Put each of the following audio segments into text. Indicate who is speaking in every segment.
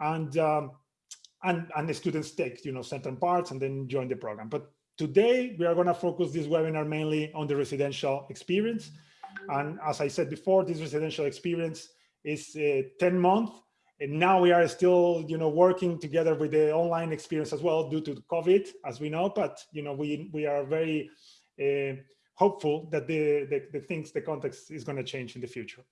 Speaker 1: and um, and and the students take you know certain parts and then join the program. But today we are going to focus this webinar mainly on the residential experience. And as I said before, this residential experience is uh, 10 months. And now we are still, you know, working together with the online experience as well due to COVID, as we know. But, you know, we, we are very uh, hopeful that the, the, the things, the context is going to change in the future.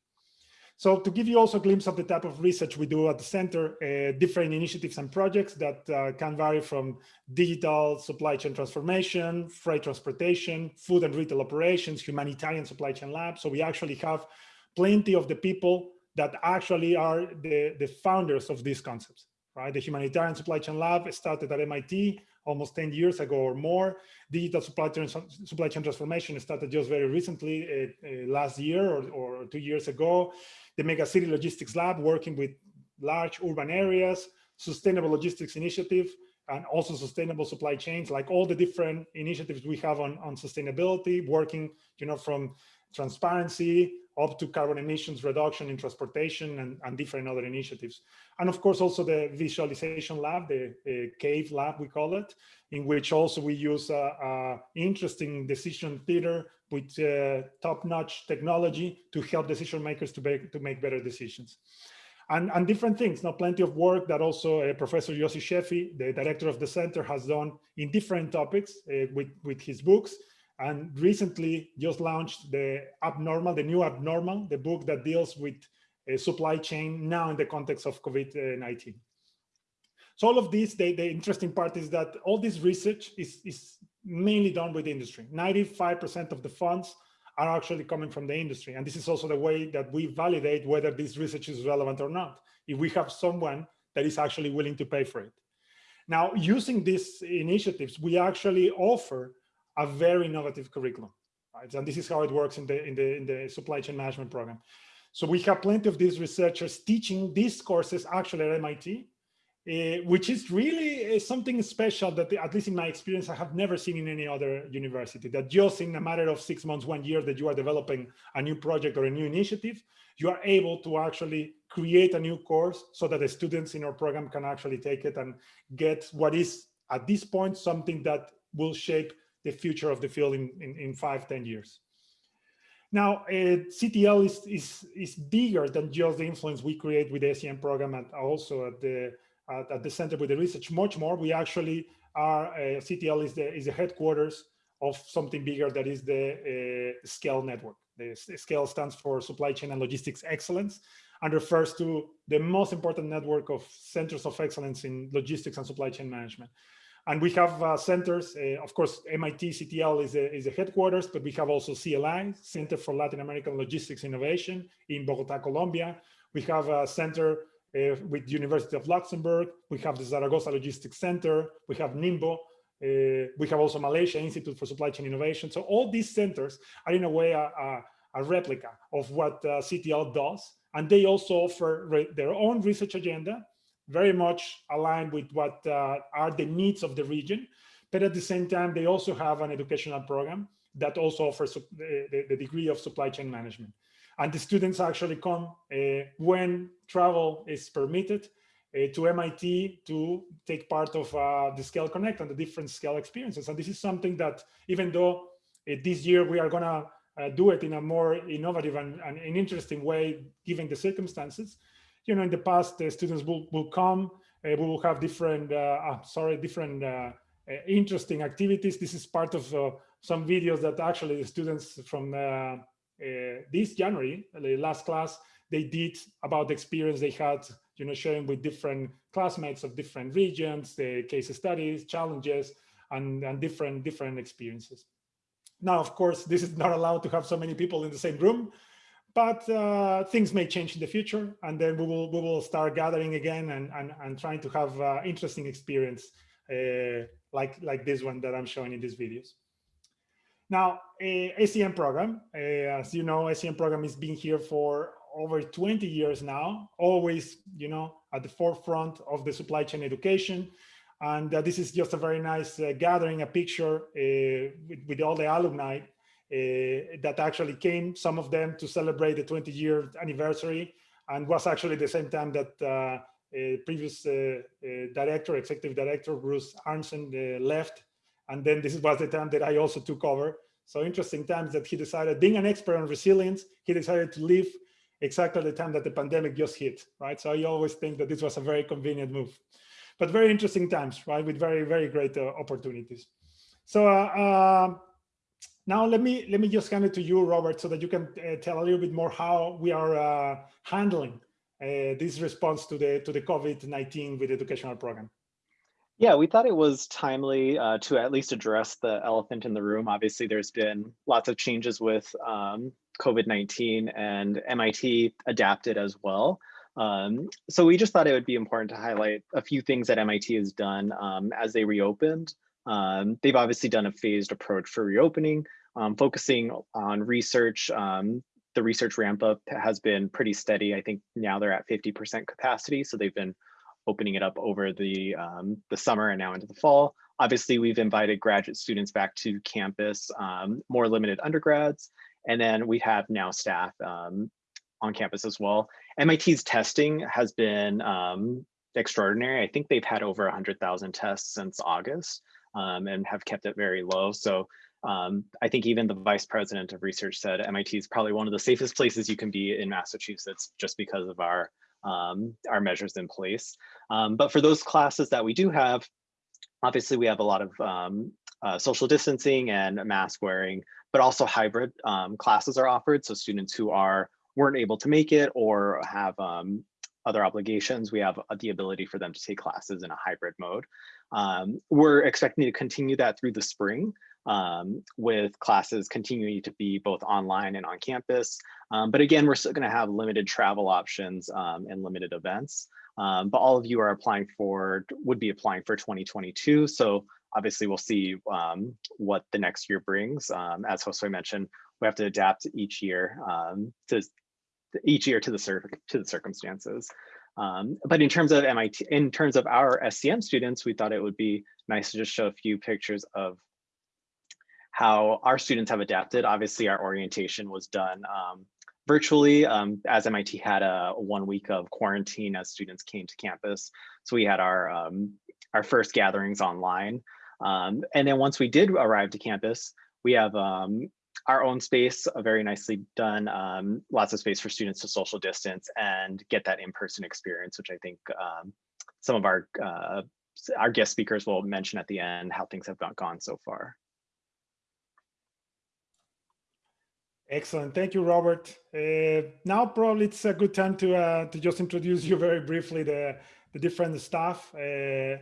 Speaker 1: So to give you also a glimpse of the type of research we do at the center, uh, different initiatives and projects that uh, can vary from digital supply chain transformation, freight transportation, food and retail operations, humanitarian supply chain lab. So we actually have plenty of the people that actually are the, the founders of these concepts, right? The humanitarian supply chain lab started at MIT almost 10 years ago or more. Digital supply chain, supply chain transformation started just very recently, uh, uh, last year or, or two years ago the Mega City Logistics Lab working with large urban areas, sustainable logistics initiative, and also sustainable supply chains, like all the different initiatives we have on, on sustainability, working, you know, from transparency up to carbon emissions reduction in transportation and, and different other initiatives. And of course, also the visualization lab, the, the CAVE lab, we call it, in which also we use uh, uh, interesting decision theater with uh, top-notch technology to help decision makers to make, to make better decisions. And, and different things, now plenty of work that also uh, Professor Yossi Sheffi, the director of the center, has done in different topics uh, with, with his books. And recently just launched the Abnormal, the new Abnormal, the book that deals with uh, supply chain now in the context of COVID-19. So all of this, the, the interesting part is that all this research is, is mainly done with industry. 95% of the funds are actually coming from the industry. And this is also the way that we validate whether this research is relevant or not. If we have someone that is actually willing to pay for it. Now, using these initiatives, we actually offer a very innovative curriculum. Right? And this is how it works in the, in, the, in the supply chain management program. So we have plenty of these researchers teaching these courses actually at MIT uh, which is really uh, something special that, at least in my experience, I have never seen in any other university, that just in a matter of six months, one year that you are developing a new project or a new initiative, you are able to actually create a new course so that the students in our program can actually take it and get what is, at this point, something that will shape the future of the field in, in, in five, ten years. Now, uh, CTL is, is, is bigger than just the influence we create with the SCM program and also at the at, at the center with the research much more. We actually are, uh, CTL is the, is the headquarters of something bigger that is the uh, SCALE network. The SCALE stands for Supply Chain and Logistics Excellence and refers to the most important network of centers of excellence in logistics and supply chain management. And we have uh, centers, uh, of course, MIT CTL is a, is headquarters, but we have also CLI, Center for Latin American Logistics Innovation in Bogota, Colombia. We have a center uh, with University of Luxembourg. We have the Zaragoza Logistics Center. We have Ningbo. Uh, we have also Malaysia Institute for Supply Chain Innovation. So all these centers are in a way a, a, a replica of what uh, CTL does. And they also offer their own research agenda, very much aligned with what uh, are the needs of the region. But at the same time, they also have an educational program that also offers the, the, degree of supply chain management. And the students actually come uh, when travel is permitted uh, to MIT to take part of uh, the Scale Connect and the different Scale experiences. And this is something that even though this year we are going to uh, do it in a more innovative and, and, an interesting way, given the circumstances. You know, in the past, the students will, will come, uh, we will have different, uh, ah, sorry, different interesting activities. This is part of some videos that actually the students from uh, this January, the last class, they did about the experience they had, you know, sharing with different classmates of different regions, the case studies, challenges, and, and different different experiences. Now, of course, this is not allowed to have so many people in the same room, but uh, things may change in the future, and then we will we will start gathering again and and, and trying to have uh, interesting experience uh, like like this one that I'm showing in these videos. Now, uh, SCM program, uh, as you know, SCM program has been here for over 20 years now, always, you know, at the forefront of the supply chain education. And uh, this is just a very nice gathering, a picture with, with, all the alumni that actually came, some of them to celebrate the 20 year anniversary and was actually the same time that uh, previous uh, director, executive director, Bruce Arntzen left. And then this was the time that I also took over. So interesting times that he decided, being an expert on resilience, he decided to leave exactly the time that the pandemic just hit, right? So I always think that this was a very convenient move, but very interesting times, right? With very, very great uh, opportunities. So uh, uh, now let me let me just hand it to you, Robert, so that you can uh, tell a little bit more how we are uh, handling uh, this response to the to the COVID-19 with educational program.
Speaker 2: Yeah, we thought it was timely uh, to at least address the elephant in the room. Obviously, there's been lots of changes with um, COVID-19 and MIT adapted as well. Um, so we just thought it would be important to highlight a few things that MIT has done um, as they reopened. Um, they've obviously done a phased approach for reopening, um, focusing on research. Um, the research ramp up has been pretty steady. I think now they're at 50% capacity. So they've been opening it up over the, um, the summer and now into the fall. Obviously, we've invited graduate students back to campus, um, more limited undergrads, and then we have now staff um, on campus as well. MIT's testing has been extraordinary. I think they've had over 100,000 tests since August um, and have kept it very low. So um, I think even the vice president of research said MIT is probably one of the safest places you can be in Massachusetts just because of our um, our measures in place. Um, but for those classes that we do have, obviously we have a lot of um, uh, social distancing and mask wearing, but also hybrid um, classes are offered. So students who are weren't able to make it or have other obligations, we have the ability for them to take classes in a hybrid mode. Um, we're expecting to continue that through the spring um, with classes continuing to be both online and on campus. Um, but again, we're still going to have limited travel options um, and limited events. Um, but all of you are applying for, would be applying for 2022. So obviously we'll see um, what the next year brings. As Josue mentioned, we have to adapt each year to each year to the, to the circumstances. Um, but in terms of MIT, in terms of our SCM students, we thought it would be nice to just show a few pictures of how our students have adapted. Obviously, our orientation was done um, virtually um, as MIT had a one week of quarantine as students came to campus. So we had our, um, our first gatherings online. Um, and then once we did arrive to campus, we have um, our own space, uh, very nicely done, um, lots of space for students to social distance and get that in-person experience, which I think some of our uh, our guest speakers will mention at the end how things have gone so far.
Speaker 1: Excellent. Thank you, Robert. Uh, now probably it's a good time to uh, to just introduce you very briefly the, the different staff. Uh,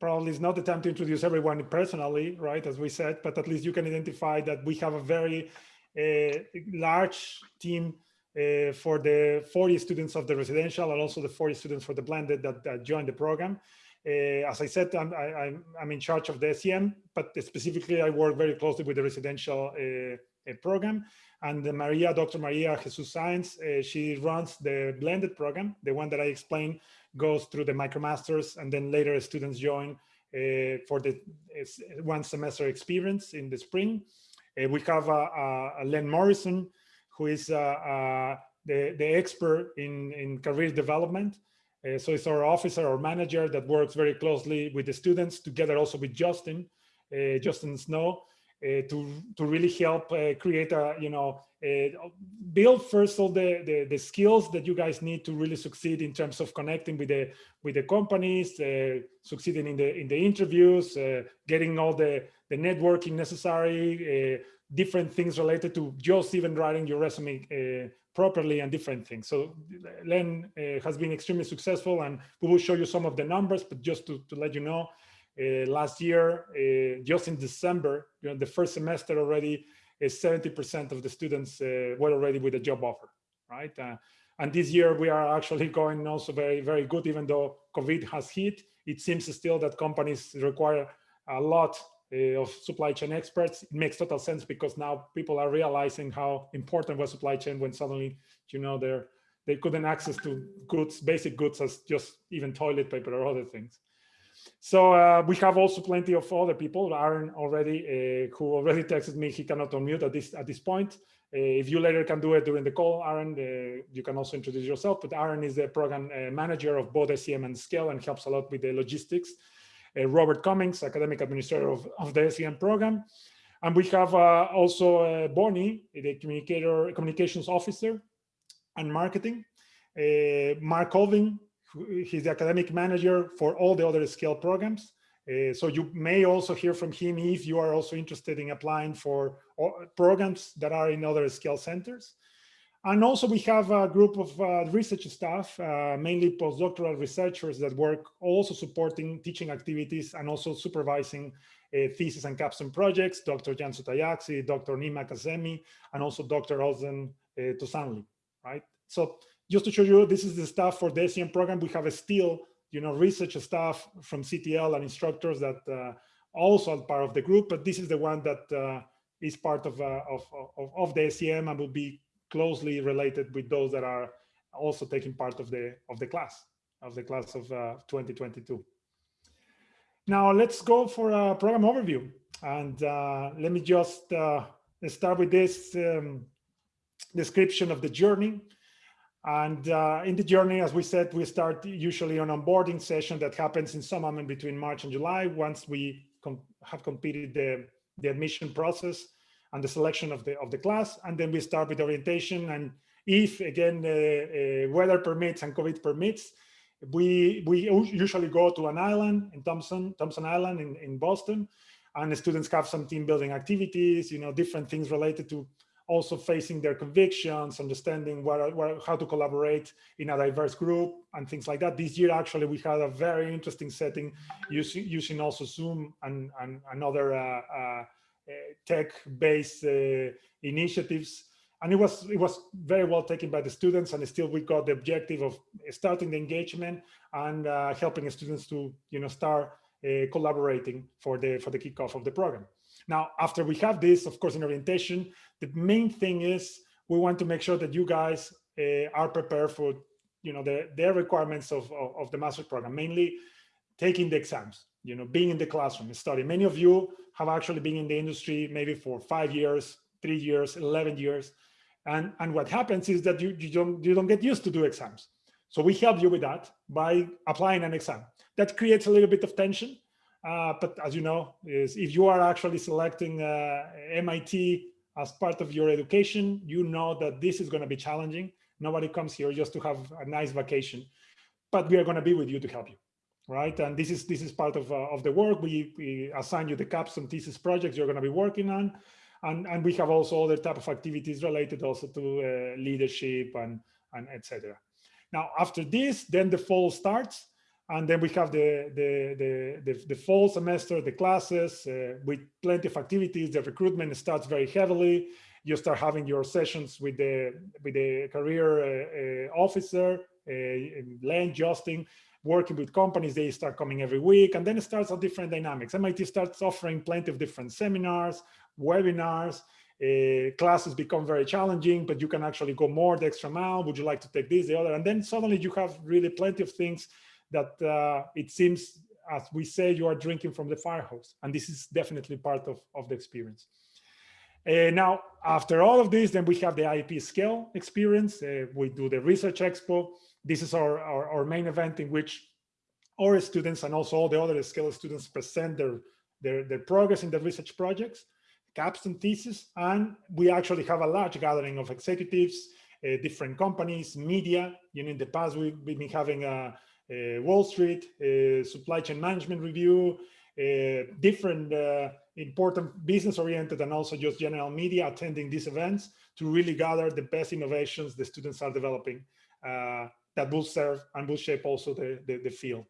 Speaker 1: probably it's not the time to introduce everyone personally, right, as we said, but at least you can identify that we have a very uh, large team uh, for the 40 students of the residential and also the 40 students for the blended that, that joined the program. Uh, as I said, I'm, I, am in charge of the SCM, but specifically I work very closely with the residential uh, program. And Maria, Dr. Maria Jesus Saenz, uh, she runs the blended program. The one that I explained goes through the MicroMasters and then later students join uh, for the one semester experience in the spring. Uh, we have Len Morrison, who is the, the expert in, in career development. Uh, so it's our officer or manager that works very closely with the students together also with Justin, uh, Justin Snow, uh, to to really help uh, create a you know uh, build first all the, the, the skills that you guys need to really succeed in terms of connecting with the with the companies succeeding in the in the interviews getting all the the networking necessary different things related to just even writing your resume uh, properly and different things. So Len uh, has been extremely successful and we will show you some of the numbers, but just to, to let you know, uh, last year, uh, just in December, you know, the first semester already, 70% of the students uh, were already with a job offer, right? and this year we are actually going also very, very good, even though COVID has hit. It seems still that companies require a lot uh, of supply chain experts. It makes total sense because now people are realizing how important was supply chain when suddenly, you know, they're, they couldn't access to goods, basic goods as just even toilet paper or other things. So uh, we have also plenty of other people, Aaron already, uh, who already texted me he cannot unmute at this at this point. Uh, if you later can do it during the call, Aaron, uh, you can also introduce yourself, but Aaron is the program uh, manager of both SCM and Scale and helps a lot with the logistics. Uh, Robert Cummings, academic administrator of, of the SCM program. And we have also Bonnie, the communicator, communications officer and marketing. Mark Colvin, he's the academic manager for all the other Scale programs. Uh, so you may also hear from him if you are also interested in applying for programs that are in other Scale centers. And also we have a group of uh, research staff, uh, mainly postdoctoral researchers that work also supporting teaching activities and also supervising uh, thesis and capstone projects, Dr. Cansu Tayaksi, Dr. Nima Kazemi, and also Dr. Ozan uh, Tozanli, right? So just to show you, this is the staff for the SCM program. We have a still you know, research staff from CTL and instructors that uh, also are part of the group, but this is the one that uh, is part of, uh, of, of, of, the SCM and will be closely related with those that are also taking part of the, of the class, of the class of 2022. Now let's go for a program overview. And uh, let me just uh, start with this um, description of the journey. And uh, in the journey, as we said, we start usually an onboarding session that happens in some moment between March and July. Once we com have completed the, the admission process and the selection of the of the class, and then we start with orientation. And if again uh, uh, weather permits and COVID permits, we we usually go to an island in Thompson Thompson Island in in Boston, and the students have some team building activities, you know, different things related to also facing their convictions, understanding what, what, how to collaborate in a diverse group and things like that. This year, actually, we had a very interesting setting using, using also Zoom and, and, other uh, uh, tech-based uh, initiatives. And it was it was very well taken by the students, and still we got the objective of starting the engagement and uh, helping students to you know start uh, collaborating for the for the kickoff of the program. Now, after we have this, of course, in orientation, the main thing is we want to make sure that you guys uh, are prepared for, you know, the, their requirements of, of, of, the master's program, mainly taking the exams, you know, being in the classroom, studying. Many of you have actually been in the industry maybe for five years, three years, 11 years. And, and what happens is that you, you, don't, you don't get used to do exams. So we help you with that by applying an exam. That creates a little bit of tension uh, but as you know, is if you are actually selecting uh, MIT as part of your education, you know that this is going to be challenging. Nobody comes here just to have a nice vacation, but we are going to be with you to help you, right? And this is this is part of uh, of the work. We, we assign you the capstone thesis projects you're going to be working on, and and we have also other type of activities related also to uh, leadership and and etc. Now after this, then the fall starts and then we have the, the, the, the, the fall semester, the classes uh, with plenty of activities. The recruitment starts very heavily. You start having your sessions with the, with the career uh, uh, officer, uh, Len, Justin, working with companies. They start coming every week. And then it starts a different dynamics. MIT starts offering plenty of different seminars, webinars, uh, classes become very challenging, but you can actually go more the extra mile. Would you like to take this, the other? And then suddenly you have really plenty of things that uh, it seems, as we say, you are drinking from the fire hose. And this is definitely part of, of the experience. Uh, now, after all of this, then we have the IAP scale experience. Uh, we do the research expo. This is our, our, our, main event in which our students and also all the other scale students present their, their, their progress in the research projects, capstone thesis, and we actually have a large gathering of executives, uh, different companies, media. You know, in the past, we've been having a, uh, Wall Street, uh, supply chain management review, uh, different important business oriented and also just general media attending these events to really gather the best innovations the students are developing that will serve and will shape also the, the, the field.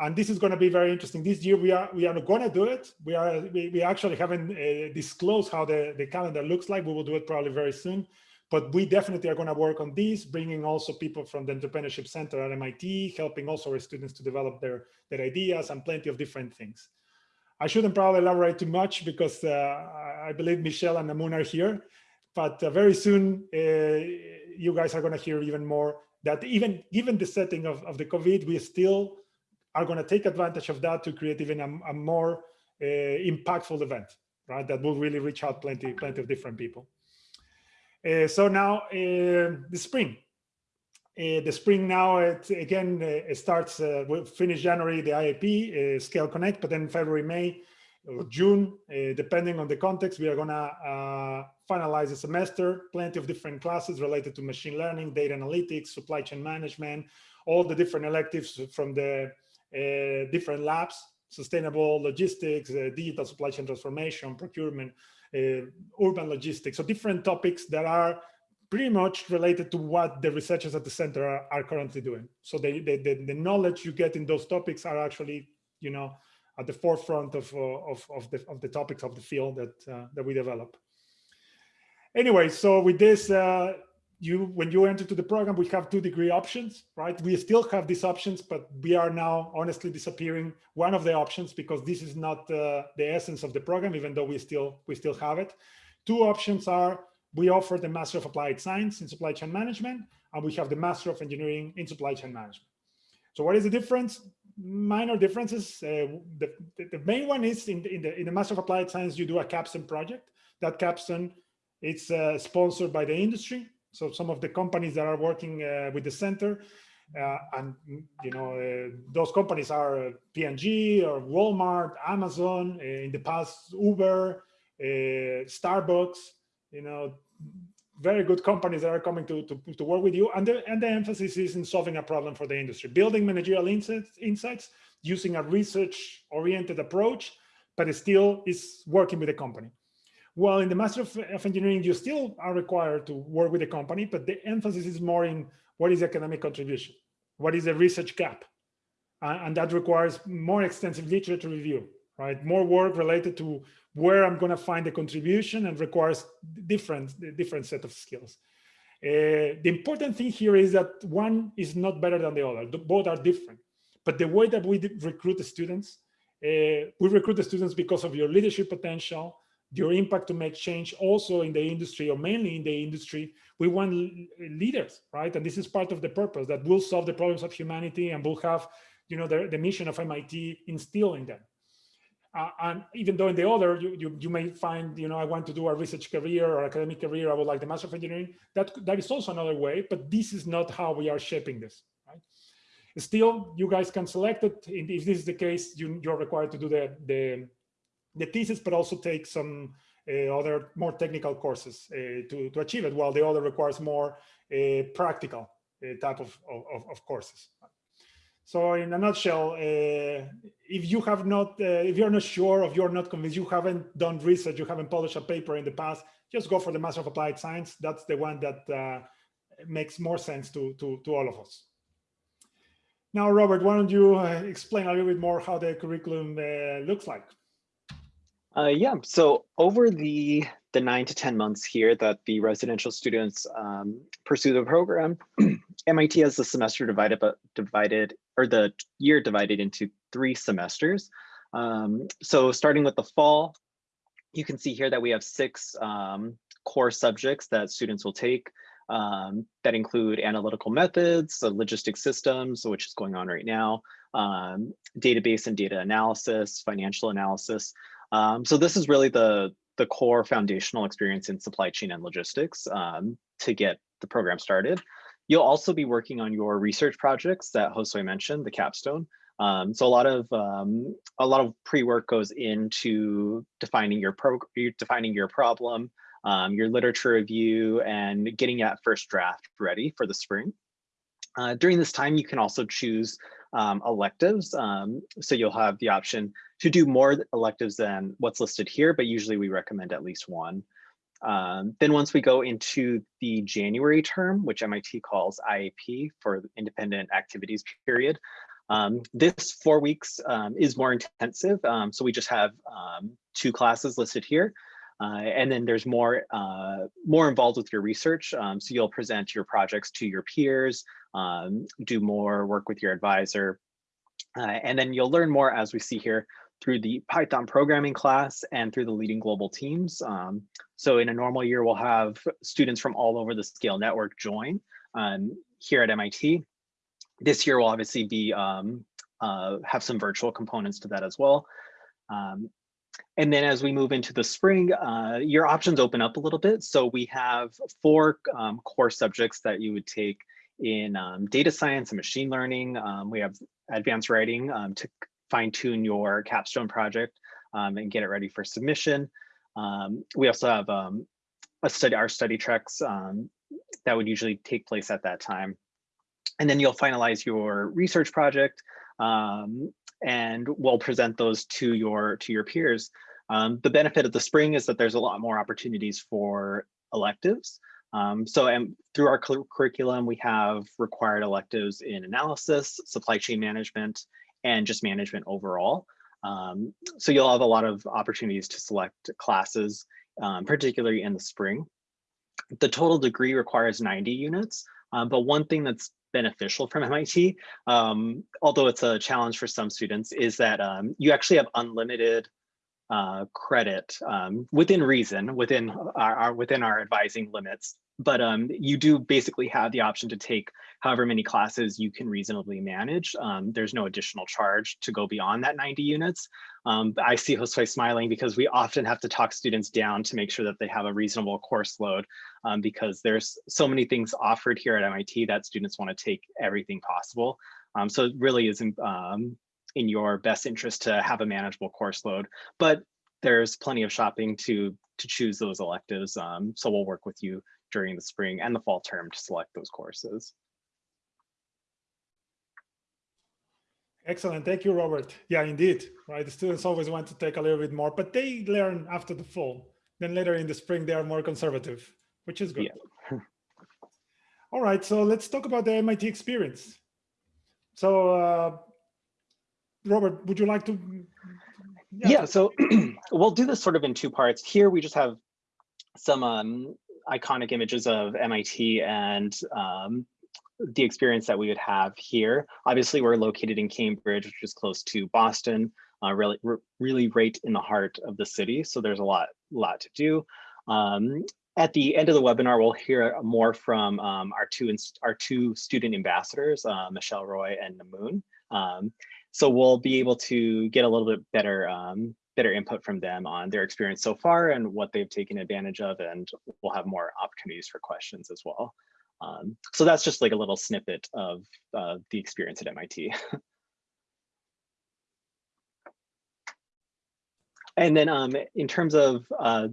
Speaker 1: And this is going to be very interesting. This year we are we are going to do it. We are we, we actually haven't uh, disclosed how the the calendar looks like. We will do it probably very soon but we definitely are going to work on these, bringing also people from the Entrepreneurship Center at MIT, helping also our students to develop their, their ideas and plenty of different things. I shouldn't probably elaborate too much because uh, I believe Michelle and Amun are here, but uh, very soon uh, you guys are going to hear even more that even given the setting of, of the COVID, we still are going to take advantage of that to create even a, a more uh, impactful event, right? That will really reach out plenty, plenty of different people. Uh, so now uh, the spring. Uh, the spring now, it, again, uh, it starts, uh, we finish January, the IAP, uh, Scale Connect, but then February, May, or June, depending on the context, we are gonna finalize the semester, plenty of different classes related to machine learning, data analytics, supply chain management, all the different electives from the different labs, sustainable logistics, digital supply chain transformation, procurement, uh, urban logistics. So different topics that are pretty much related to what the researchers at the center are, are currently doing. So the, the, the, the, knowledge you get in those topics are actually, you know, at the forefront of, uh, of, of, the, of the topics of the field that, uh, that we develop. Anyway, so with this, uh, you when you enter to the program, we have two degree options, right? We still have these options, but we are now honestly disappearing one of the options because this is not uh, the essence of the program, even though we still we still have it. Two options are we offer the Master of Applied Science in Supply Chain Management, and we have the Master of Engineering in Supply Chain Management. So what is the difference? Minor differences. Uh, the, the main one is in the, in the in the Master of Applied Science, you do a capstone project. That capstone it's uh, sponsored by the industry so some of the companies that are working uh, with the center, uh, and you know uh, those companies are P&G or Walmart, Amazon, in the past Uber, Starbucks, you know, very good companies that are coming to, to, to work with you. And the, and the emphasis is in solving a problem for the industry, building managerial insights, insights using a research oriented approach, but it still is working with the company. Well, in the Master of, of, Engineering, you still are required to work with the company, but the emphasis is more in what is the academic contribution? What is the research gap? Uh, and that requires more extensive literature review, right? More work related to where I'm going to find the contribution and requires different, different set of skills. Uh, the important thing here is that one is not better than the other. Both are different. But the way that we recruit the students, uh, we recruit the students because of your leadership potential, your impact to make change also in the industry or mainly in the industry we want leaders right? And this is part of the purpose that will solve the problems of humanity and will have you know the, the mission of mit instilled in them. Uh, and even though in the other you, you you may find you know i want to do a research career or academic career i would like the master of engineering that that is also another way but this is not how we are shaping this right? Still you guys can select it. If this is the case you, you're required to do the the the thesis, but also take some uh, other more technical courses uh, to, to achieve it, while the other requires more uh, practical type of, of, of, courses. So in a nutshell, if you have not, if you're not sure, if you're not convinced, you haven't done research, you haven't published a paper in the past, just go for the Master of Applied Science. That's the one that makes more sense to, to, to all of us. Now, Robert, why don't you uh, explain a little bit more how the curriculum uh, looks like?
Speaker 2: Uh, yeah, so over the the nine to 10 months here that the residential students um, pursue the program, MIT has the semester divided, but divided, or the year divided into three semesters. Um, so starting with the fall, you can see here that we have six um, core subjects that students will take um, that include analytical methods, so logistic systems, which is going on right now, um, database and data analysis, financial analysis, um, so this is really the, the core foundational experience in supply chain and logistics um, to get the program started. You'll also be working on your research projects that Josue mentioned, the capstone. Um, so a lot of um, a lot of pre-work goes into defining your pro defining your problem, um, your literature review, and getting that first draft ready for the spring. Uh, during this time, you can also choose um, electives. Um, so you'll have the option to do more electives than what's listed here, but usually we recommend at least one. Um, then once we go into the January term, which MIT calls IAP for independent activities period, um, this four weeks um, is more intensive. Um, so we just have um, two classes listed here. Uh, and then there's more uh, more involved with your research. Um, so you'll present your projects to your peers, do more work with your advisor, uh, and then you'll learn more as we see here through the Python programming class and through the leading global teams. Um, so in a normal year, we'll have students from all over the Scale network join um, here at MIT. This year will obviously be um, uh, have some virtual components to that as well. Um, and then as we move into the spring, uh, your options open up a little bit. So we have four um, core subjects that you would take in um, data science and machine learning. Um, we have advanced writing um, to fine tune your capstone project um, and get it ready for submission. Um, we also have a study, our study treks that would usually take place at that time. And then you'll finalize your research project um, and we'll present those to your to your peers. Um, the benefit of the spring is that there's a lot more opportunities for electives. Um, so and through our curriculum, we have required electives in analysis, supply chain management, and just management overall. Um, so you'll have a lot of opportunities to select classes, um, particularly in the spring. The total degree requires 90 units, um, but one thing that's beneficial from MIT, um, although it's a challenge for some students, is that um, you actually have unlimited uh, credit um, within reason, within our, our, within our advising limits. But um, you do basically have the option to take however many classes you can reasonably manage. Um, there's no additional charge to go beyond that 90 units. Um, I see Josue smiling because we often have to talk students down to make sure that they have a reasonable course load um, because there's so many things offered here at MIT that students want to take everything possible. Um, so it really is um, in your best interest to have a manageable course load, but there's plenty of shopping to to choose those electives. Um, so we'll work with you during the spring and the fall term to select those courses.
Speaker 1: Excellent. Thank you, Robert. Yeah, indeed. Right. The students always want to take a little bit more, but they learn after the fall. Then later in the spring, they are more conservative, which is good. Yeah. All right. So let's talk about the MIT experience. So uh, Robert, would you like to?
Speaker 2: Yeah, yeah so we'll do this sort of in two parts. Here we just have some um, iconic images of MIT and um, the experience that we would have here. Obviously, we're located in Cambridge, which is close to Boston, uh, really, really right in the heart of the city. So there's a lot, lot to do. Um, at the end of the webinar, we'll hear more from um, our two our two student ambassadors, uh, Michelle Roy and Namoon. Um, so we'll be able to get a little bit better um, better input from them on their experience so far and what they've taken advantage of, and we'll have more opportunities for questions as well. Um, so that's just like a little snippet of uh, the experience at MIT. and then um, in terms of, uh,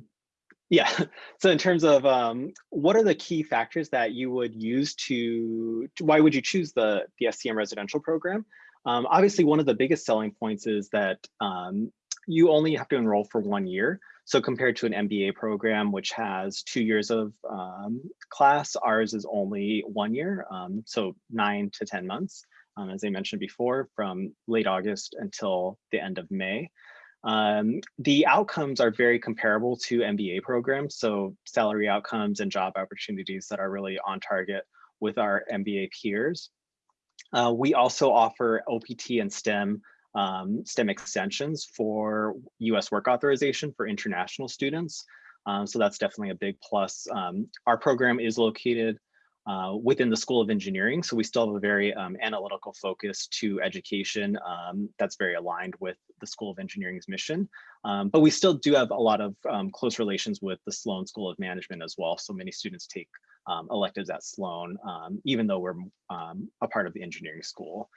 Speaker 2: yeah, so in terms of um, what are the key factors that you would use to, why would you choose the, the SCM residential program? Um, obviously, one of the biggest selling points is that um, you only have to enroll for one year. So compared to an MBA program, which has two years of um, class, ours is only one year, um, so nine to 10 months, um, as I mentioned before, from late August until the end of May. Um, the outcomes are very comparable to MBA programs, so salary outcomes and job opportunities that are really on target with our MBA peers. Uh, we also offer OPT and STEM um, STEM extensions for US work authorization for international students. Um, so that's definitely a big plus. Um, our program is located uh, within the School of Engineering, so we still have a very um, analytical focus to education um, that's very aligned with the School of Engineering's mission. Um, but we still do have a lot of close relations with the Sloan School of Management as well. So many students take um, electives at Sloan, um, even though we're um, a part of the engineering school.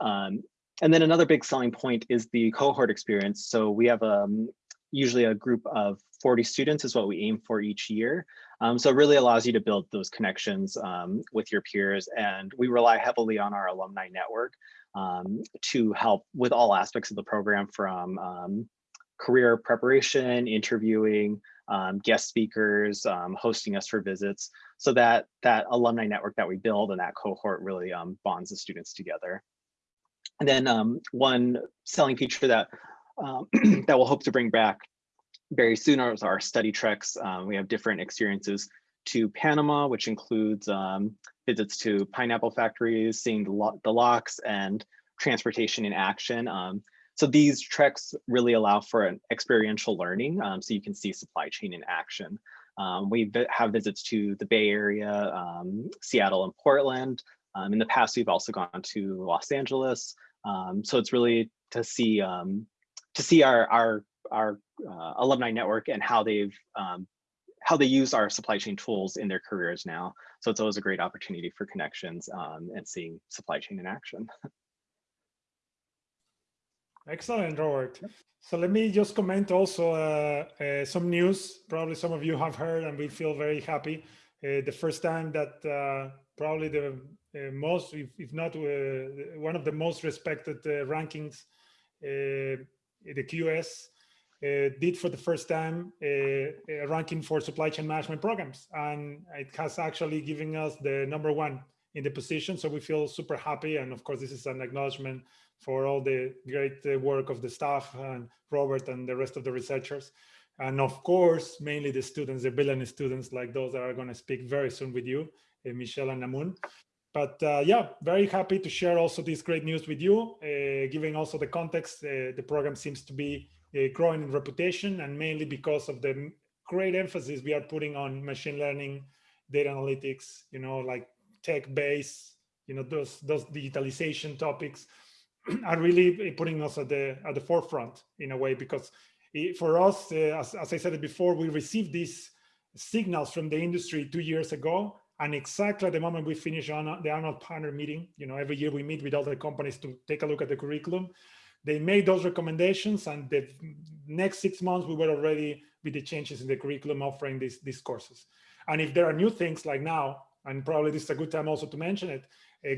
Speaker 2: Um, and then another big selling point is the cohort experience. So we have um, usually a group of 40 students is what we aim for each year. Um, so it really allows you to build those connections with your peers. And we rely heavily on our alumni network to help with all aspects of the program from career preparation, interviewing, um, guest speakers, um, hosting us for visits. So that that alumni network that we build and that cohort really um, bonds the students together. And then um, one selling feature that um, that we'll hope to bring back very soon are our study treks. Um, we have different experiences to Panama, which includes visits to pineapple factories, seeing the, lo the locks and transportation in action. Um, so these treks really allow for an experiential learning, um, so you can see supply chain in action. Um, we have visits to the Bay Area, um, Seattle and Portland. Um, in the past, we've also gone to Los Angeles. Um, so it's really to see um, to see our, our our uh, alumni network and how they've how they use our supply chain tools in their careers now. So it's always a great opportunity for connections and seeing supply chain in action.
Speaker 1: Excellent, Robert. So let me just comment also uh, uh, some news. Probably some of you have heard, and we feel very happy. Uh, the first time that uh, probably the uh, most, if, if not uh, one of the most respected rankings, the QS did for the first time a ranking for supply chain management programs, and it has actually given us the number one in the position. So we feel super happy, and of course, this is an acknowledgement for all the great uh, work of the staff and Robert and the rest of the researchers. And of course, mainly the students, the billion students like those that are going to speak very soon with you, uh, Michelle and Namun. But uh, yeah, very happy to share also this great news with you, uh, giving also the context. Uh, the program seems to be uh, growing in reputation and mainly because of the great emphasis we are putting on machine learning, data analytics, you know, like tech base, you know, those, those digitalization topics are really putting us at the at the forefront in a way because for us, uh, as, as I said before, we received these signals from the industry two years ago. And exactly at the moment we finish on the annual partner meeting, you know, every year we meet with all the companies to take a look at the curriculum. They made those recommendations and the next six months we were already with the changes in the curriculum offering these, these courses. And if there are new things like now, and probably this is a good time also to mention it,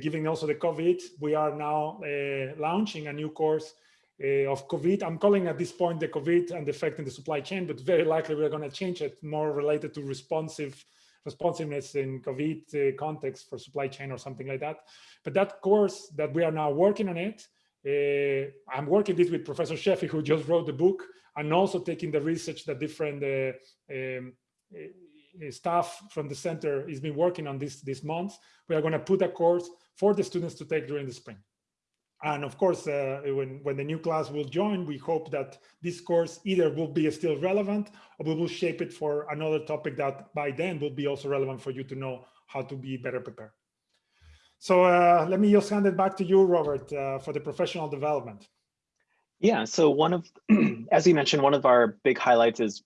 Speaker 1: given also the COVID, we are now uh, launching a new course uh, of COVID. I'm calling at this point the COVID and the effect in the supply chain, but very likely we're going to change it more related to responsive responsiveness in COVID uh, context for supply chain or something like that. But that course that we are now working on it, uh, I'm working this with Professor Sheffi, who just wrote the book, and also taking the research that different uh, um, staff from the center has been working on this this month. We are going to put a course for the students to take during the spring. And of course, uh, when, when the new class will join, we hope that this course either will be still relevant or we will shape it for another topic that by then will be also relevant for you to know how to be better prepared. So uh, let me just hand it back to you, Robert, uh, for the professional development.
Speaker 2: Yeah, so one of, as you mentioned, one of our big highlights is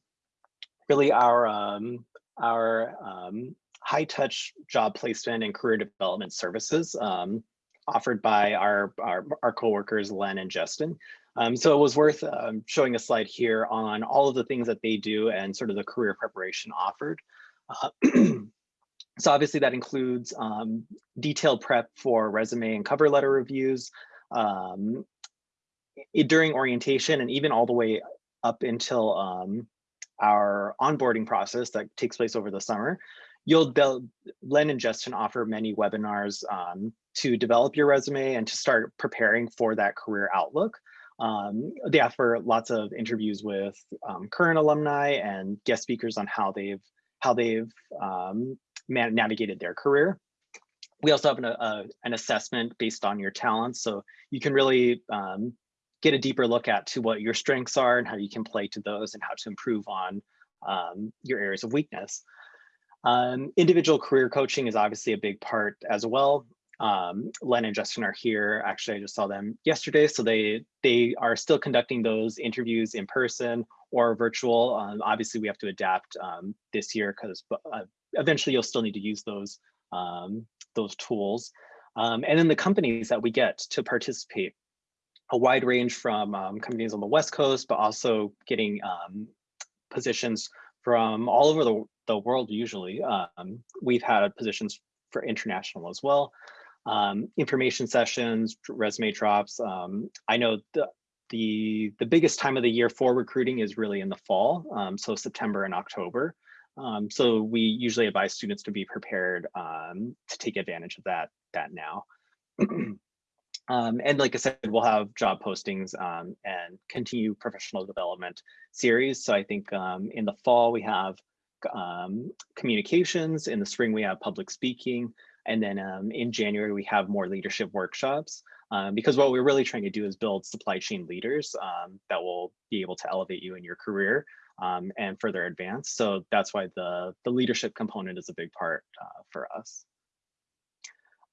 Speaker 2: really our um, our um, high touch job placement and career development services um, offered by our, our, our coworkers, Len and Justin. Um, so it was worth um, showing a slide here on all of the things that they do and sort of the career preparation offered. Uh, so obviously that includes um, detailed prep for resume and cover letter reviews um, during orientation and even all the way up until um, our onboarding process that takes place over the summer, you'll build, Len and Justin offer many webinars um, to develop your resume and to start preparing for that career outlook. Um, they offer lots of interviews with um, current alumni and guest speakers on how they've how they've um, navigated their career. We also have an, a, an assessment based on your talents, so you can really um, get a deeper look at to what your strengths are and how you can play to those and how to improve on um, your areas of weakness. Um, individual career coaching is obviously a big part as well. Um, Len and Justin are here. Actually, I just saw them yesterday. So they they are still conducting those interviews in person or virtual. Um, obviously, we have to adapt um, this year because uh, eventually you'll still need to use those um, those tools. Um, and then the companies that we get to participate a wide range from um, companies on the West Coast, but also getting um, positions from all over the, the world usually. Um, we've had positions for international as well. Um, information sessions, resume drops. Um, I know the, the, the biggest time of the year for recruiting is really in the fall, um, so September and October. so we usually advise students to be prepared to take advantage of that, that now. Um, and like I said, we'll have job postings um, and continue professional development series. So I think um, in the fall we have um, communications, in the spring we have public speaking, and then um, in January we have more leadership workshops. Um, because what we're really trying to do is build supply chain leaders that will be able to elevate you in your career and further advance. So that's why the, the leadership component is a big part uh, for us.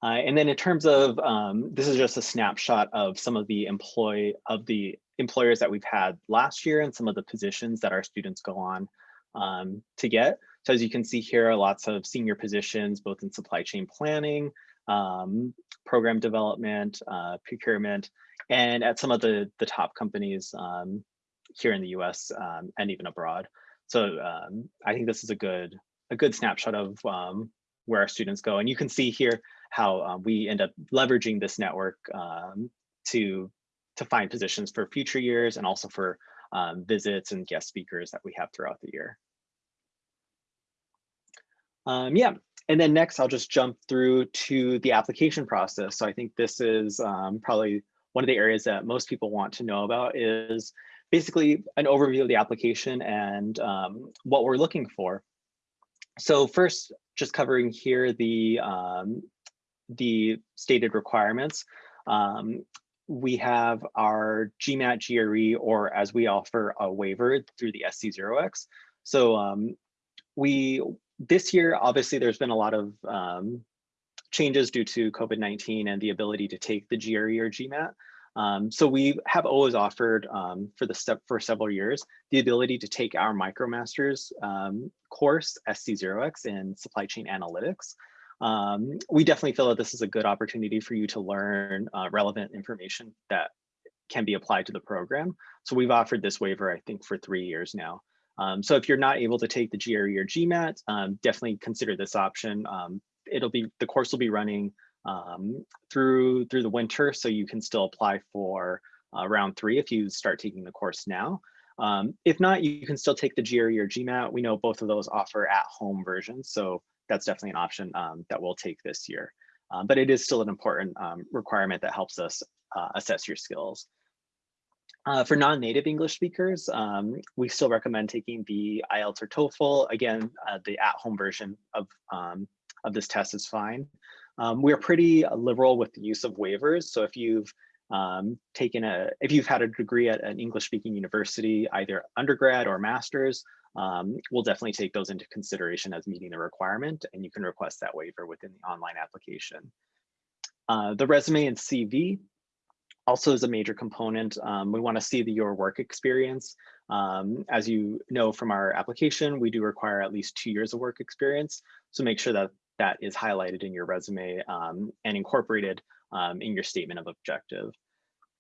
Speaker 2: Uh, and then in terms of, um, this is just a snapshot of some of the employee of the employers that we've had last year and some of the positions that our students go on um, to get. So as you can see here, lots of senior positions, both in supply chain planning, um, program development, uh, procurement, and at some of the, the top companies um, here in the US um, and even abroad. So um, I think this is a good, a good snapshot of where our students go. And you can see here how uh, we end up leveraging this network um, to, to find positions for future years and also for um, visits and guest speakers that we have throughout the year. Um, yeah, and then next I'll just jump through to the application process. So I think this is um, probably one of the areas that most people want to know about is basically an overview of the application and um, what we're looking for. So first, just covering here the, um, the stated requirements. Um, we have our GMAT GRE, or as we offer a waiver through the SC0X. So um, we, this year, obviously there's been a lot of um, changes due to COVID-19 and the ability to take the GRE or GMAT. Um, so we have always offered um, for the step for several years the ability to take our MicroMasters um, course SC0X in supply chain analytics. Um, we definitely feel that this is a good opportunity for you to learn uh, relevant information that can be applied to the program. So we've offered this waiver, I think, for three years now. Um, so if you're not able to take the GRE or GMAT, um, definitely consider this option. it'll be the course will be running um, through through the winter, so you can still apply for uh, round three if you start taking the course now. Um, if not, you can still take the GRE or GMAT. We know both of those offer at-home versions, so that's definitely an option um, that we'll take this year. Um, but it is still an important um, requirement that helps us uh, assess your skills. Uh, for non-native English speakers, um, we still recommend taking the IELTS or TOEFL. Again, uh, the at-home version of, um, of this test is fine. We're pretty liberal with the use of waivers. So if you've um, taken a, if you've had a degree at an English speaking university, either undergrad or master's, um, we'll definitely take those into consideration as meeting the requirement and you can request that waiver within the online application. Uh, the resume and CV also is a major component. Um, we want to see the, your work experience. Um, as you know from our application, we do require at least two years of work experience. So make sure that that is highlighted in your resume um, and incorporated um, in your statement of objective.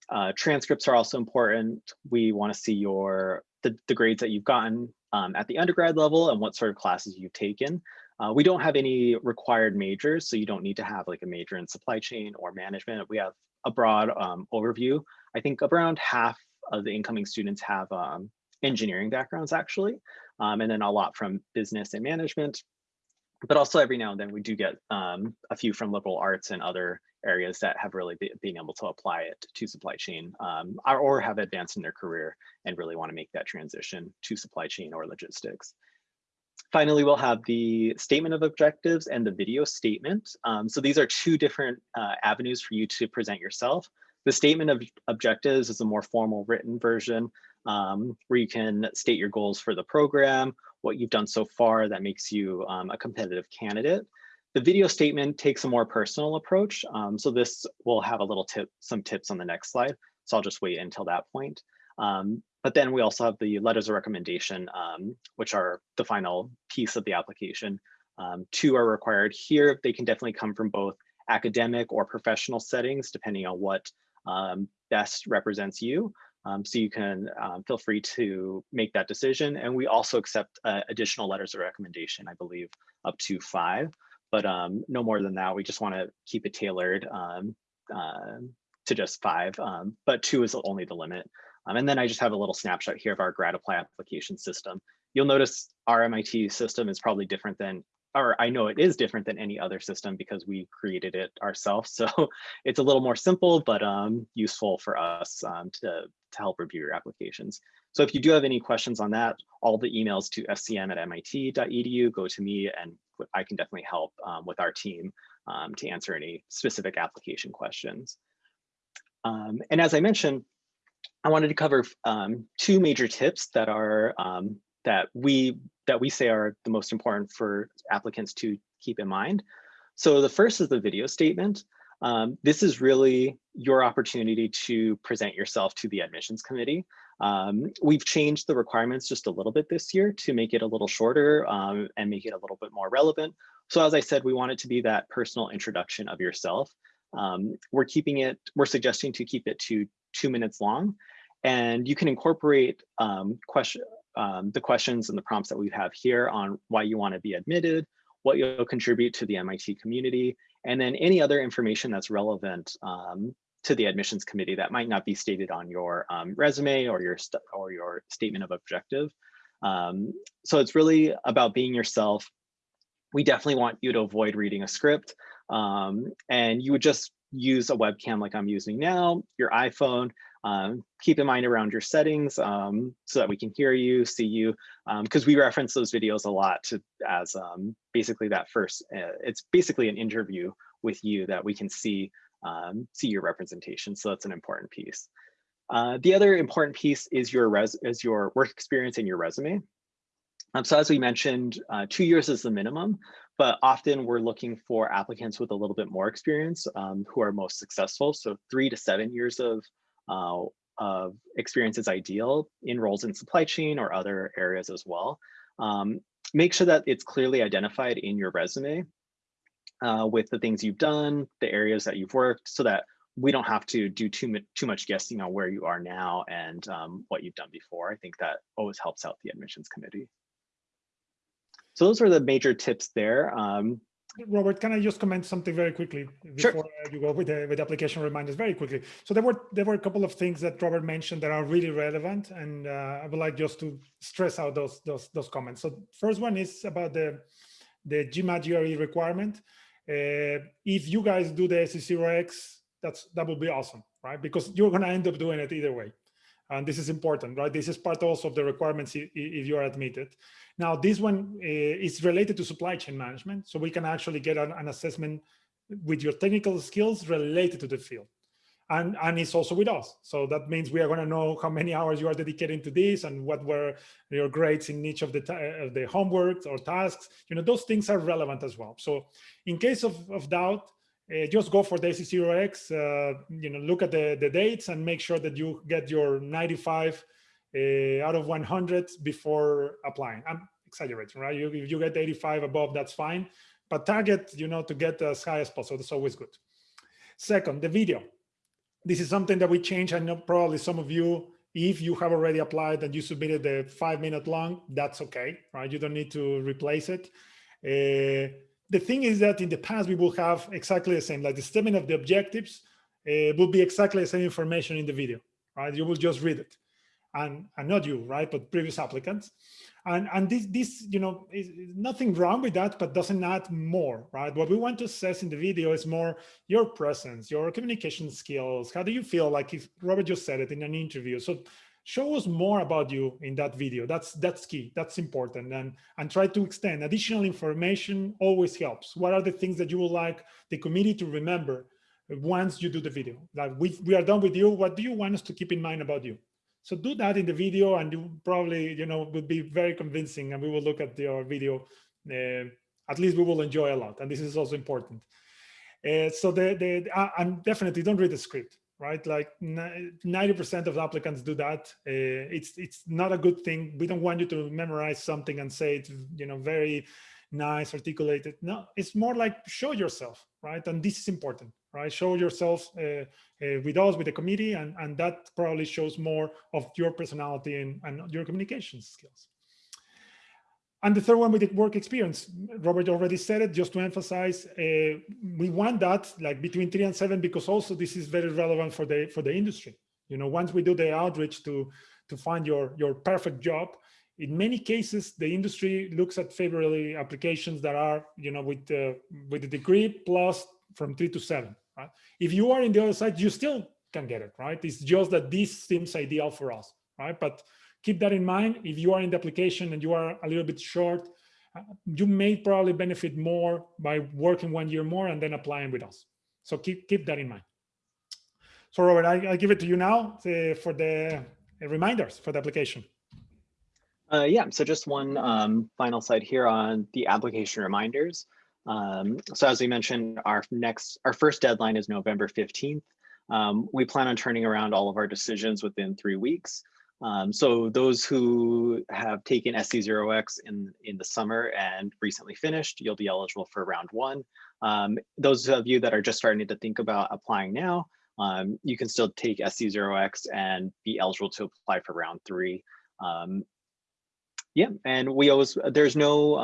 Speaker 2: Uh, transcripts are also important. We want to see your the, the grades that you've gotten um, at the undergrad level and what sort of classes you've taken. Uh, we don't have any required majors, so you don't need to have like a major in supply chain or management. We have a broad um, overview. I think around half of the incoming students have um, engineering backgrounds actually, um, and then a lot from business and management, but also every now and then we do get um, a few from liberal arts and other areas that have really be, been able to apply it to supply chain um, or, or have advanced in their career and really want to make that transition to supply chain or logistics. Finally, we'll have the statement of objectives and the video statement. Um, so these are two different uh, avenues for you to present yourself. The statement of objectives is a more formal written version um, where you can state your goals for the program, what you've done so far that makes you um, a competitive candidate. The video statement takes a more personal approach. Um, so this will have a little tip, some tips on the next slide. So I'll just wait until that point. Um, but then we also have the letters of recommendation, um, which are the final piece of the application. Um, two are required here. They can definitely come from both academic or professional settings, depending on what um, best represents you. Um, so you can um, feel free to make that decision. And we also accept uh, additional letters of recommendation, I believe up to five, but um, no more than that. We just want to keep it tailored um, uh, to just five, um, but two is only the limit. Um, and then I just have a little snapshot here of our grad apply application system. You'll notice our MIT system is probably different than or I know it is different than any other system because we created it ourselves. So it's a little more simple, but um, useful for us to, to help review your applications. So if you do have any questions on that, all the emails to scm at mit.edu go to me and I can definitely help um, with our team um, to answer any specific application questions. Um, and as I mentioned, I wanted to cover um, two major tips that are that we that we say are the most important for applicants to keep in mind. So the first is the video statement. Um, this is really your opportunity to present yourself to the admissions committee. Um, we've changed the requirements just a little bit this year to make it a little shorter um, and make it a little bit more relevant. So as I said, we want it to be that personal introduction of yourself. Um, we're keeping it, we're suggesting to keep it to two minutes long. And you can incorporate um, question, um, the questions and the prompts that we have here on why you want to be admitted, what you'll contribute to the MIT community, and then any other information that's relevant um, to the admissions committee that might not be stated on your um, resume or your or your statement of objective. Um, so it's really about being yourself. We definitely want you to avoid reading a script um, and you would just use a webcam like I'm using now, your iPhone, um, keep in mind around your settings um, so that we can hear you, see you, because um, we reference those videos a lot to as basically that first, uh, it's basically an interview with you that we can see, um, see your representation. So that's an important piece. Uh, the other important piece is your res is your work experience and your resume. Um, so as we mentioned, uh, two years is the minimum, but often we're looking for applicants with a little bit more experience um, who are most successful. So three to seven years of uh, of experience is ideal in roles in supply chain or other areas as well. Um, make sure that it's clearly identified in your resume uh, with the things you've done, the areas that you've worked, so that we don't have to do too much too much guessing on where you are now and um, what you've done before. I think that always helps out the admissions committee. So those are the major tips there. Um,
Speaker 1: Robert, can I just comment something very quickly before
Speaker 2: sure.
Speaker 1: you go with the with application reminders very quickly? So there were there were a couple of things that Robert mentioned that are really relevant, and uh, I would like just to stress out those those those comments. So first one is about the the GMAT GRE requirement. Uh, if you guys do the SC0X, that's that would be awesome, right? Because you're going to end up doing it either way. And this is important, right? This is part also of the requirements if you are admitted. Now, this one uh, is related to supply chain management. So we can actually get an, an assessment with your technical skills related to the field. And, and it's also with us. So that means we are going to know how many hours you are dedicating to this and what were your grades in each of the, of the homework or tasks. You know, those things are relevant as well. So in case of, of doubt, uh, just go for the SC0X, uh, you know, look at the, the dates and make sure that you get your 95 uh, out of 100 before applying. I'm exaggerating, right? You, if you get 85 above, that's fine. But target, you know, to get as high as possible. That's always good. Second, the video. This is something that we changed. I know probably some of you, if you have already applied and you submitted the five minute long, that's okay, right? You don't need to replace it. Uh, the thing is that in the past, we will have exactly the same, like the statement of the objectives uh, will be exactly the same information in the video, right? You will just read it and, and not you, right? But previous applicants. And, and this, this, you know, is nothing wrong with that, but doesn't add more, right? What we want to assess in the video is more your presence, your communication skills. How do you feel like if Robert just said it in an interview? So show us more about you in that video. That's that's key. That's important. And and try to extend additional information always helps. What are the things that you would like the committee to remember once you do the video? Like we we are done with you. What do you want us to keep in mind about you? So do that in the video and you probably, you know, would be very convincing and we will look at your video. Uh, at least we will enjoy a lot. And this is also important. Uh, so the, the, uh, and definitely don't read the script right? Like 90% of applicants do that. Uh, it's it's not a good thing. We don't want you to memorize something and say it's you know very nice, articulated. No, it's more like show yourself, right? And this is important, right? Show yourself uh, uh, with us, with the committee, and, and that probably shows more of your personality and, and your communication skills. And the third one with the work experience, Robert already said it, just to emphasize, uh, we want that like between three and seven, because also this is very relevant for the for the industry. You know, once we do the outreach to to find your your perfect job, in many cases, the industry looks at favorably applications that are, you know, with the with the degree plus from three to seven. Right? If you are in the other side, you still can get it, right? It's just that this seems ideal for us, right? But keep that in mind. If you are in the application and you are a little bit short, uh, you may probably benefit more by working one year more and then applying with us. So keep, keep that in mind. So Robert, I, give it to you now uh, for the uh, reminders for the application.
Speaker 2: Uh, yeah, so just one um, final slide here on the application reminders. Um, so as we mentioned, our next, our first deadline is November 15th. Um, we plan on turning around all of our decisions within three weeks. Um, so those who have taken SC0X in, in the summer and recently finished, you'll be eligible for round one. Um, those of you that are just starting to think about applying now, um, you can still take SC0X and be eligible to apply for round three. Um, yeah, and we always, there's no,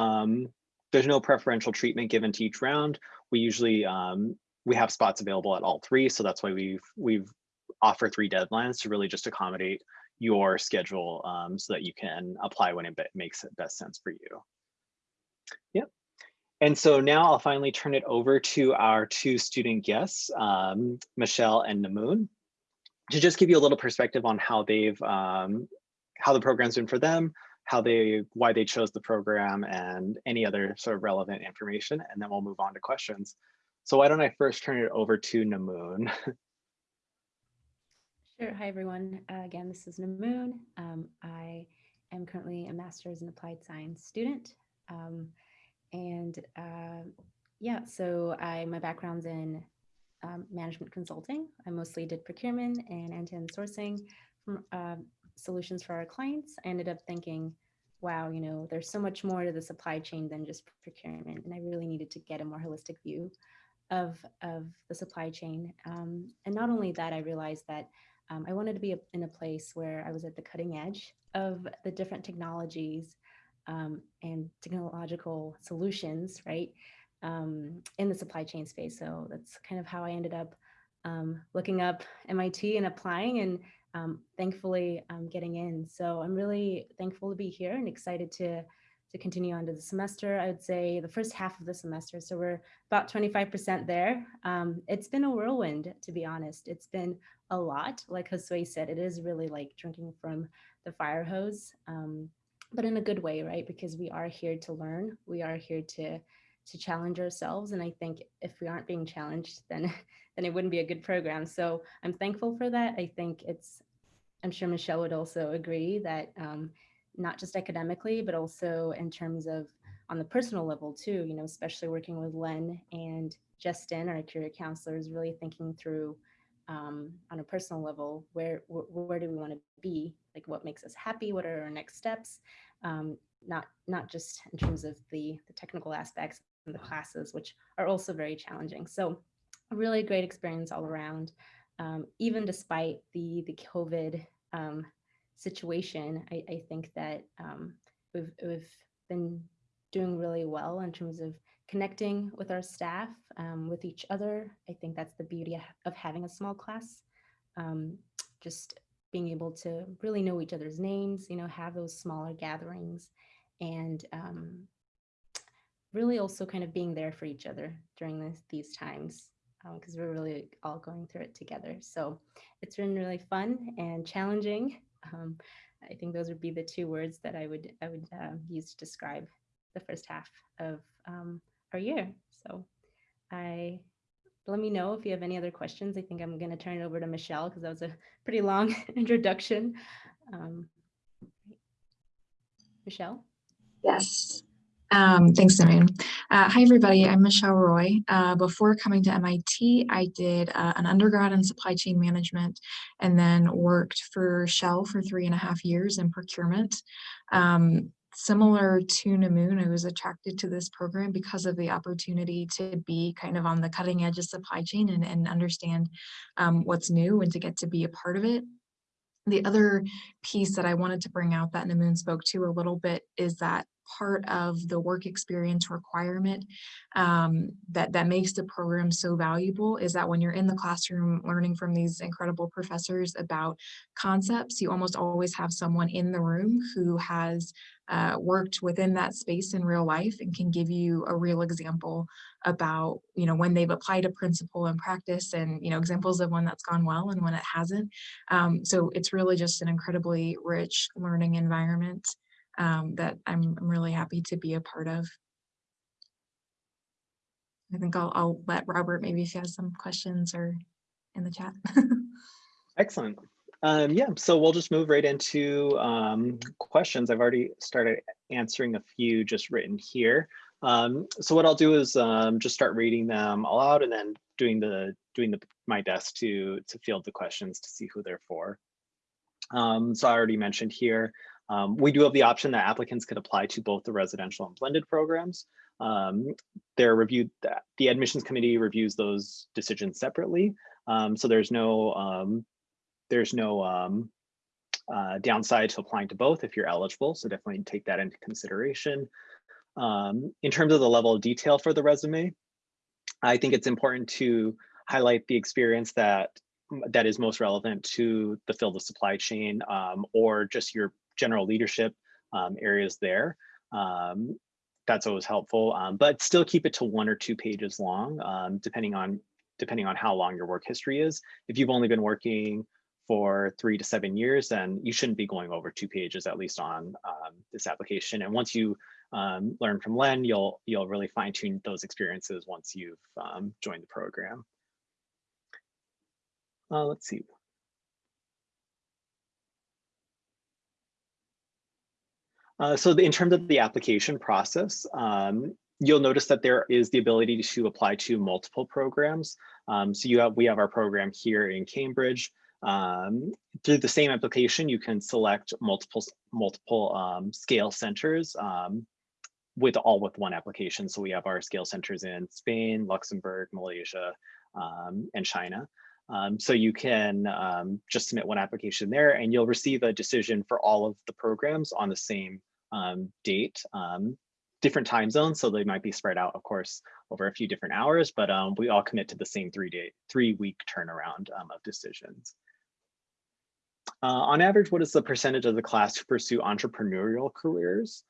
Speaker 2: there's no preferential treatment given to each round. We usually, um, we have spots available at all three. So that's why we've, we've offer three deadlines to really just accommodate your schedule um, so that you can apply when it makes it best sense for you. Yep. And so now I'll finally turn it over to our two student guests, um, Michelle and Namoon, to just give you a little perspective on how they've, um, how the program's been for them, how they, why they chose the program and any other sort of relevant information. And then we'll move on to questions. So why don't I first turn it over to Namoon?
Speaker 3: Sure. Hi, everyone. Uh, again, this is Namoon. Um, I am currently a master's in applied science student. Um, and uh, yeah, so I my background's in um, management consulting. I mostly did procurement and end-to-end sourcing from, uh, solutions for our clients. I ended up thinking, wow, you know, there's so much more to the supply chain than just procurement. And I really needed to get a more holistic view of, of the supply chain. Um, and not only that, I realized that um, I wanted to be in a place where I was at the cutting edge of the different technologies um, and technological solutions, right, um, in the supply chain space. So that's kind of how I ended up um, looking up MIT and applying and um, thankfully um, getting in. So I'm really thankful to be here and excited to to continue on to the semester. I would say the first half of the semester. So we're about 25% there. Um, it's been a whirlwind, to be honest. It's been a lot. Like Josue said, it is really like drinking from the fire hose, um, but in a good way, right? Because we are here to learn. We are here to to challenge ourselves. And I think if we aren't being challenged, then then it wouldn't be a good program. So I'm thankful for that. I think it's, I'm sure Michelle would also agree that um, not just academically, but also in terms of on the personal level too, you know, especially working with Len and Justin, our career counselors, really thinking through um, on a personal level, where, where, where do we want to be? Like what makes us happy? What are our next steps? Um, not, not just in terms of the, the technical aspects the classes, which are also very challenging. So a really great experience all around, um, even despite the, the COVID um, situation, I, I think that um, we've, we've been doing really well in terms of connecting with our staff, um, with each other. I think that's the beauty of having a small class. Um, just being able to really know each other's names, you know, have those smaller gatherings and um, really also kind of being there for each other during this, these times because um, we're really all going through it together. So it's been really fun and challenging. Um, I think those would be the two words that I would I would uh, use to describe the first half of um, our year. So I let me know if you have any other questions. I think I'm going to turn it over to Michelle because that was a pretty long introduction. Um, Michelle?
Speaker 4: Yes. Um, thanks, Simon. Uh, hi, everybody. I'm Michelle Roy. Uh, before coming to MIT, I did uh, an undergrad in supply chain management and then worked for Shell for three and a half years in procurement. Um, similar to Namoon, I was attracted to this program because of the opportunity to be kind of on the cutting edge of supply chain and, and understand um, what's new and to get to be a part of it. The other piece that I wanted to bring out that Namoon spoke to a little bit is that part of the work experience requirement um, that, that makes the program so valuable is that when you're in the classroom learning from these incredible professors about concepts, you almost always have someone in the room who has uh, worked within that space in real life and can give you a real example about, you know, when they've applied a principle in practice and, you know, examples of when that's gone well and when it hasn't. Um, so it's really just an incredibly rich learning environment um, that I'm, I'm really happy to be a part of. I think I'll, I'll let Robert maybe if he has some questions or in the chat.
Speaker 2: Excellent. Um, yeah, so we'll just move right into um, questions. I've already started answering a few just written here. Um, so what I'll do is um, just start reading them all out and then doing the doing the my best to to field the questions to see who they're for. Um, so I already mentioned here, um, we do have the option that applicants could apply to both the residential and blended programs. Um, they're reviewed, the admissions committee reviews those decisions separately. Um, so there's no, um, there's no um, uh, downside to applying to both if you're eligible. So definitely take that into consideration. Um, in terms of the level of detail for the resume, I think it's important to highlight the experience that that is most relevant to the field of supply chain um, or just your general leadership um, areas there. Um, that's always helpful, um, but still keep it to one or two pages long, um, depending on depending on how long your work history is. If you've only been working for three to seven years, then you shouldn't be going over two pages, at least on um, this application. And once you um, learn from Len, you'll you'll really fine tune those experiences once you've joined the program. Uh, let's see. Uh, so the, in terms of the application process, um, you'll notice that there is the ability to apply to multiple programs. Um, so you have we have our program here in Cambridge. Um, through the same application, you can select multiple multiple um, scale centers um, with all with one application. So we have our scale centers in Spain, Luxembourg, Malaysia, um, and China. Um, so you can um, just submit one application there and you'll receive a decision for all of the programs on the same um, date, um, different time zones. So they might be spread out, of course, over a few different hours, but um, we all commit to the same three day, three week turnaround um, of decisions. Uh, on average, what is the percentage of the class to pursue entrepreneurial careers?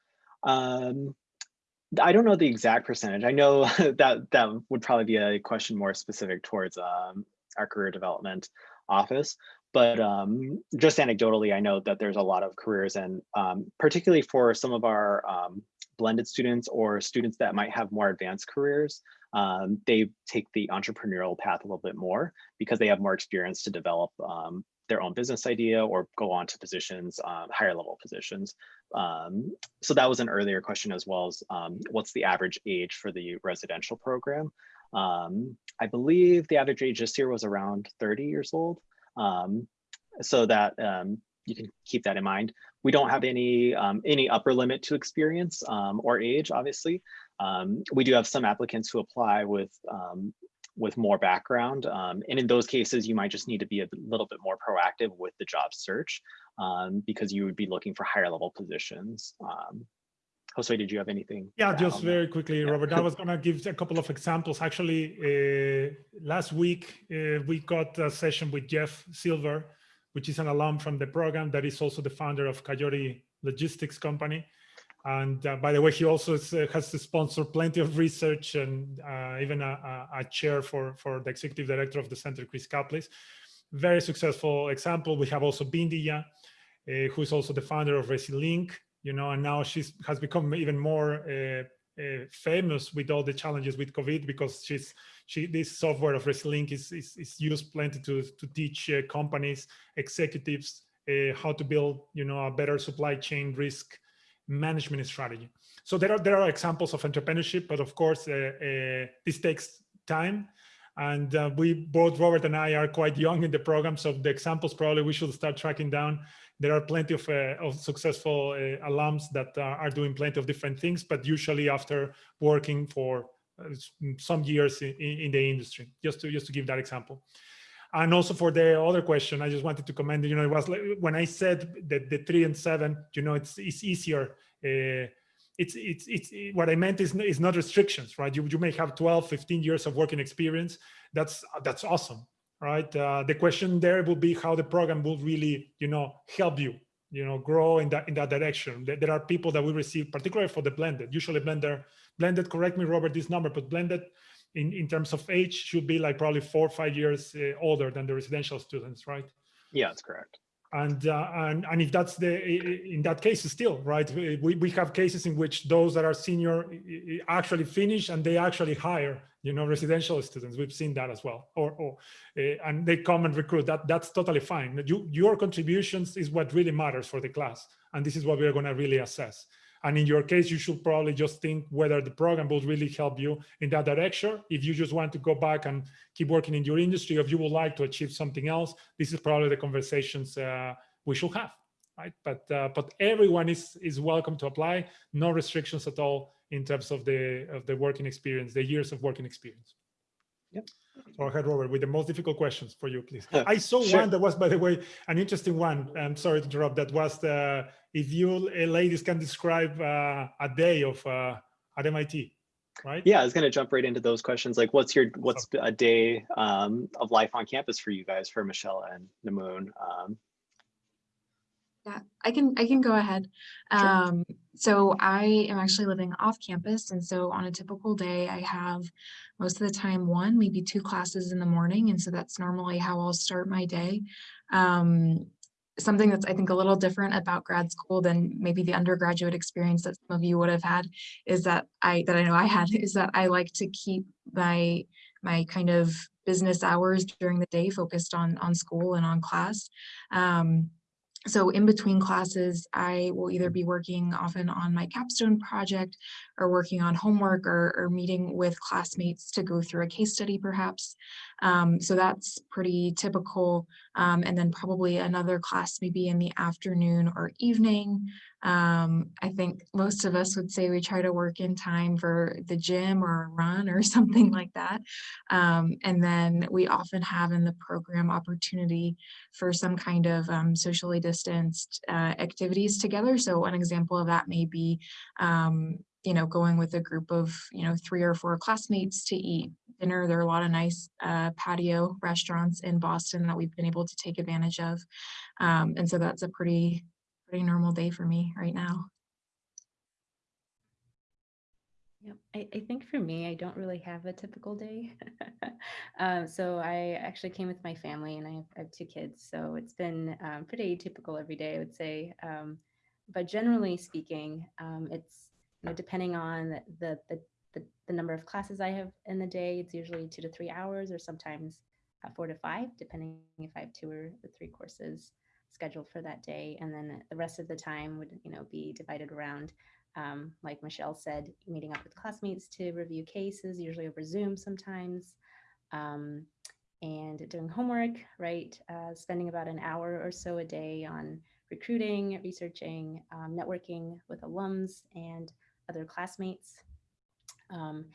Speaker 2: I don't know the exact percentage. I know that that would probably be a question more specific towards um, our career development office. But um, just anecdotally, I know that there's a lot of careers and um, particularly for some of our um, blended students or students that might have more advanced careers, um, they take the entrepreneurial path a little bit more because they have more experience to develop um, their own business idea or go on to positions, um, higher level positions. So that was an earlier question as well as what's the average age for the residential program? I believe the average age this year was around 30 years old. Um, so that um, you can keep that in mind. We don't have any um, any upper limit to experience um, or age, obviously. Um, we do have some applicants who apply with with more background. and in those cases, you might just need to be a little bit more proactive with the job search because you would be looking for higher level positions. Jose, did you have anything?
Speaker 1: Yeah, just very quickly,
Speaker 2: Yeah.
Speaker 1: Robert. I was going to give a couple of examples. Actually, uh, last week, uh, we got a session with Jeff Silver, which is an alum from the program that is also the founder of Coyote Logistics Company. And uh, by the way, he also is, uh, has to sponsor plenty of research and uh, even a, a, a, chair for, for the executive director of the center, Chris Caplice. Very successful example. We have also Bindiya, uh, who is also the founder of Resilinc, you know, and now she's has become even more uh, uh, famous with all the challenges with COVID because she's she this software of Resilinc is, is, is used plenty to to teach uh, companies executives uh, how to build you know a better supply chain risk management strategy. So there are there are examples of entrepreneurship, but of course uh, uh, this takes time. And we both Robert and I are quite young in the program, so the examples probably we should start tracking down there are plenty of, uh, of successful uh, alums that uh, are doing plenty of different things, but usually after working for some years in, in, the industry, just to, just to give that example. And also for the other question, I just wanted to comment, you know, it was like, when I said that the three and seven, you know, it's, it's easier. It's, it's, it's, what I meant is, is not restrictions, right? You, you may have 12, 15 years of working experience. That's, that's awesome right? Uh, the question there will be how the program will really, you know, help you, you know, grow in that in that direction. There are people that we receive, particularly for the blended. Usually blender, blended. Correct me, Robert, this number, but blended in in terms of age should be like probably four or five years uh, older than the residential students, right?
Speaker 2: Yeah, that's correct
Speaker 1: and uh, and and if that's the in that case still right we, we have cases in which those that are senior actually finish and they actually hire you know residential students. We've seen that as well. Or, or uh, and they come and recruit. That that's totally fine. You, your contributions is what really matters for the class. And this is what we're going to really assess And in your case, you should probably just think whether the program will really help you in that direction. If you just want to go back and keep working in your industry, or if you would like to achieve something else, this is probably the conversations uh, we should have, right? But uh, but everyone is is welcome to apply. No restrictions at all in terms of the of the working experience, the years of working experience.
Speaker 2: Yep.
Speaker 1: So ahead, Robert, with the most difficult questions for you, please. I saw
Speaker 2: Sure.
Speaker 1: one that was, by the way, an interesting one. I'm sorry to interrupt. That was the if you uh, ladies can describe uh, a day of uh, at MIT, right?
Speaker 2: Yeah, I was going to jump right into those questions. Like, what's your what's a day um, of life on campus for you guys, for Michelle and Namoon? Um,
Speaker 4: Yeah, I can I can go ahead.
Speaker 2: Sure.
Speaker 4: Um, so I am actually living off campus, and so on a typical day, I have most of the time one, maybe two classes in the morning, and so that's normally how I'll start my day. Um, something that's I think a little different about grad school than maybe the undergraduate experience that some of you would have had is that I that I know I had is that I like to keep my my kind of business hours during the day focused on on school and on class. Um, so in between classes, I will either be working often on my capstone project or working on homework or, or meeting with classmates to go through a case study perhaps. Um, so that's pretty typical. Um, and then probably another class maybe in the afternoon or evening. Um, I think most of us would say we try to work in time for the gym or a run or something like that. Um, and then we often have in the program opportunity for some kind of um, socially distanced uh, activities together. So an example of that may be, um, you know, going with a group of, you know, three or four classmates to eat dinner. There are a lot of nice uh, patio restaurants in Boston that we've been able to take advantage of. Um, and so that's a pretty, pretty normal day for me right now.
Speaker 3: Yep. I, I think for me, I don't really have a typical day. um, so I actually came with my family and I have, I have two kids. So it's been um, pretty typical every day, I would say. Um, but generally speaking, um, it's you know, depending on the, the, the, the number of classes I have in the day, it's usually two to three hours or sometimes uh, four to five, depending if I have two or three courses scheduled for that day. And then the rest of the time would, you know, be divided around um, like Michelle said, meeting up with classmates to review cases, usually over Zoom sometimes, um, and doing homework, right? Uh, spending about an hour or so a day on recruiting, researching, um, networking with alums and other classmates. Um,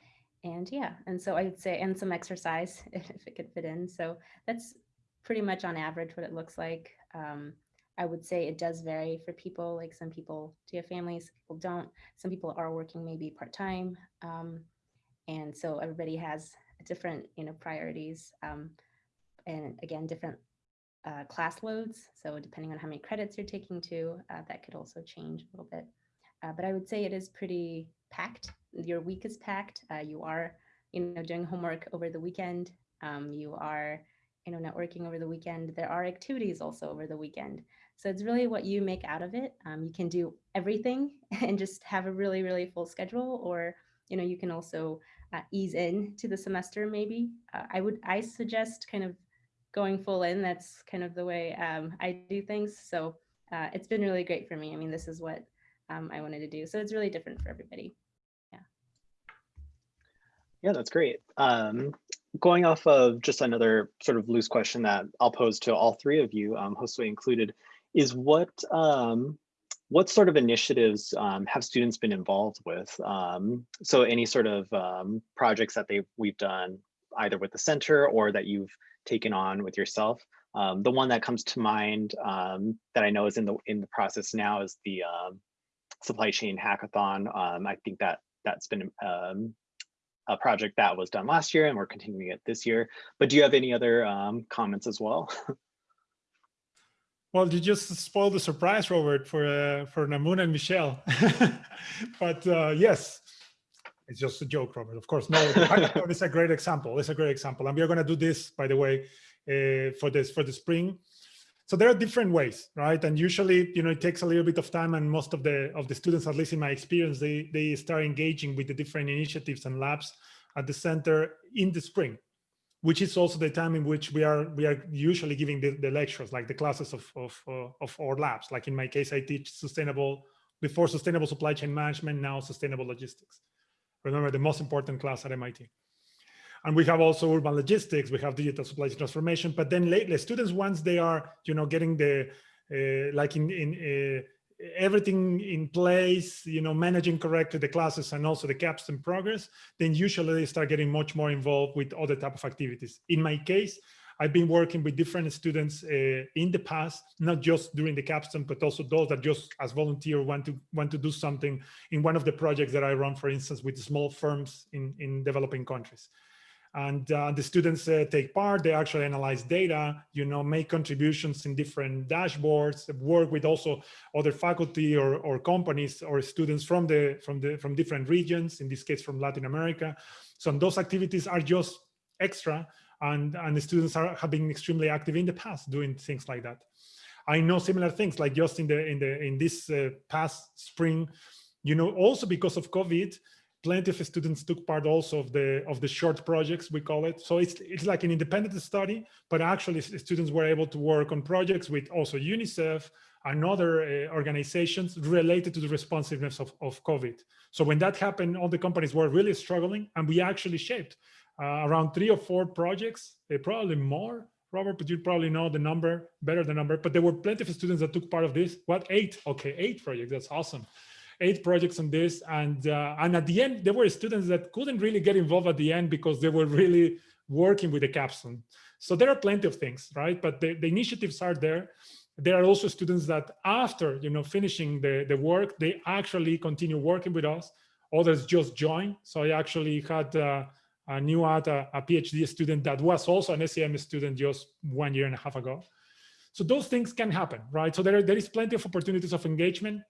Speaker 3: and yeah, and so I would say, and some exercise if it could fit in. So that's pretty much on average what it looks like. Um, I would say it does vary for people. Like some people do have families, some people don't. Some people are working maybe part time, um, and so everybody has different, you know, priorities, um, and again, different uh, class loads. So depending on how many credits you're taking to, uh, that could also change a little bit. Uh, but I would say it is pretty packed. Your week is packed. Uh, you are, you know, doing homework over the weekend. Um, you are, you know, networking over the weekend. There are activities also over the weekend. So it's really what you make out of it. Um, you can do everything and just have a really, really full schedule, or you know, you can also uh, ease in to the semester. Maybe uh, I would, I suggest kind of going full in. That's kind of the way um, I do things. So uh, it's been really great for me. I mean, this is what um, I wanted to do. So it's really different for everybody.
Speaker 2: Yeah yeah, that's great. Um, going off of just another sort of loose question that I'll pose to all three of you, um, Josue included, is what um, what sort of initiatives um, have students been involved with? Um, so any sort of um, projects that they we've done either with the center or that you've taken on with yourself. Um, the one that comes to mind um, that I know is in the in the process now is the supply chain hackathon. I think that that's been a project that was done last year and we're continuing it this year. But do you have any other um, comments as well?
Speaker 1: Well, you just spoiled the surprise, Robert, for uh, for Namoon and Michelle. but uh, yes, it's just a joke, Robert. Of course, no. is a great example. It's a great example, and we are going to do this, by the way, uh, for this for the spring. So there are different ways, right? And usually, you know, it takes a little bit of time, and most of the of the students, at least in my experience, they they start engaging with the different initiatives and labs at the center in the spring which is also the time in which we are we are usually giving the, the lectures like the classes of of, uh, of our labs like in my case i teach sustainable before sustainable supply chain management, now sustainable logistics. Remember the most important class at MIT. And we have also urban logistics, we have digital supply chain transformation, but then lately students, once they are, you know, getting the, uh, like in, in uh, everything in place, you know, managing correctly the classes and also the capstone progress, then usually they start getting much more involved with other type of activities. In my case, I've been working with different students uh, in the past, not just during the capstone, but also those that just as volunteer want to want to do something in one of the projects that I run, for instance, with small firms in, in developing countries and uh, the students uh, take part they actually analyze data you know make contributions in different dashboards work with also other faculty or, or companies or students from the from the from different regions in this case from latin america. So those activities are just extra and and the students are have been extremely active in the past doing things like that. I know similar things like just in the in the in this uh, past spring you know also because of covid plenty of students took part also of the of the short projects we call it so it's it's like an independent study but actually students were able to work on projects with also unicef and other uh, organizations related to the responsiveness of, of covid so when that happened all the companies were really struggling and we actually shaped uh, around three or four projects uh, probably more Robert, but you probably know the number better the number, but there were plenty of students that took part of this. What eight? Okay, eight projects. That's awesome eight projects on this. And, uh, and at the end, there were students that couldn't really get involved at the end because they were really working with the capstone. So there are plenty of things, right? But the, the initiatives are there. There are also students that after, you know, finishing the, the work, they actually continue working with us. Others just join. So I actually had uh, a new at a, a PhD student that was also an SCM student just one year and a half ago. So those things can happen, right? So there, there is plenty of opportunities of engagement.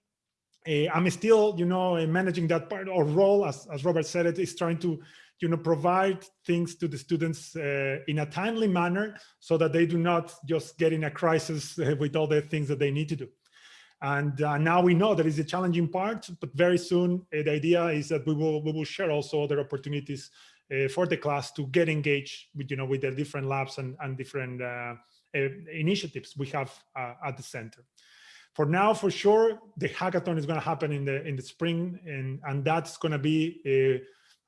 Speaker 1: Uh, I'm still, you know, uh, managing that part or role, as, as Robert said, it is trying to, you know, provide things to the students uh, in a timely manner so that they do not just get in a crisis uh, with all the things that they need to do. And uh, now we know that is a challenging part, but very soon uh, the idea is that we will we will share also other opportunities for the class to get engaged with, you know, with the different labs and, and different initiatives we have at the center for now, for sure, the hackathon is going to happen in the in the spring, and and that's going to be a,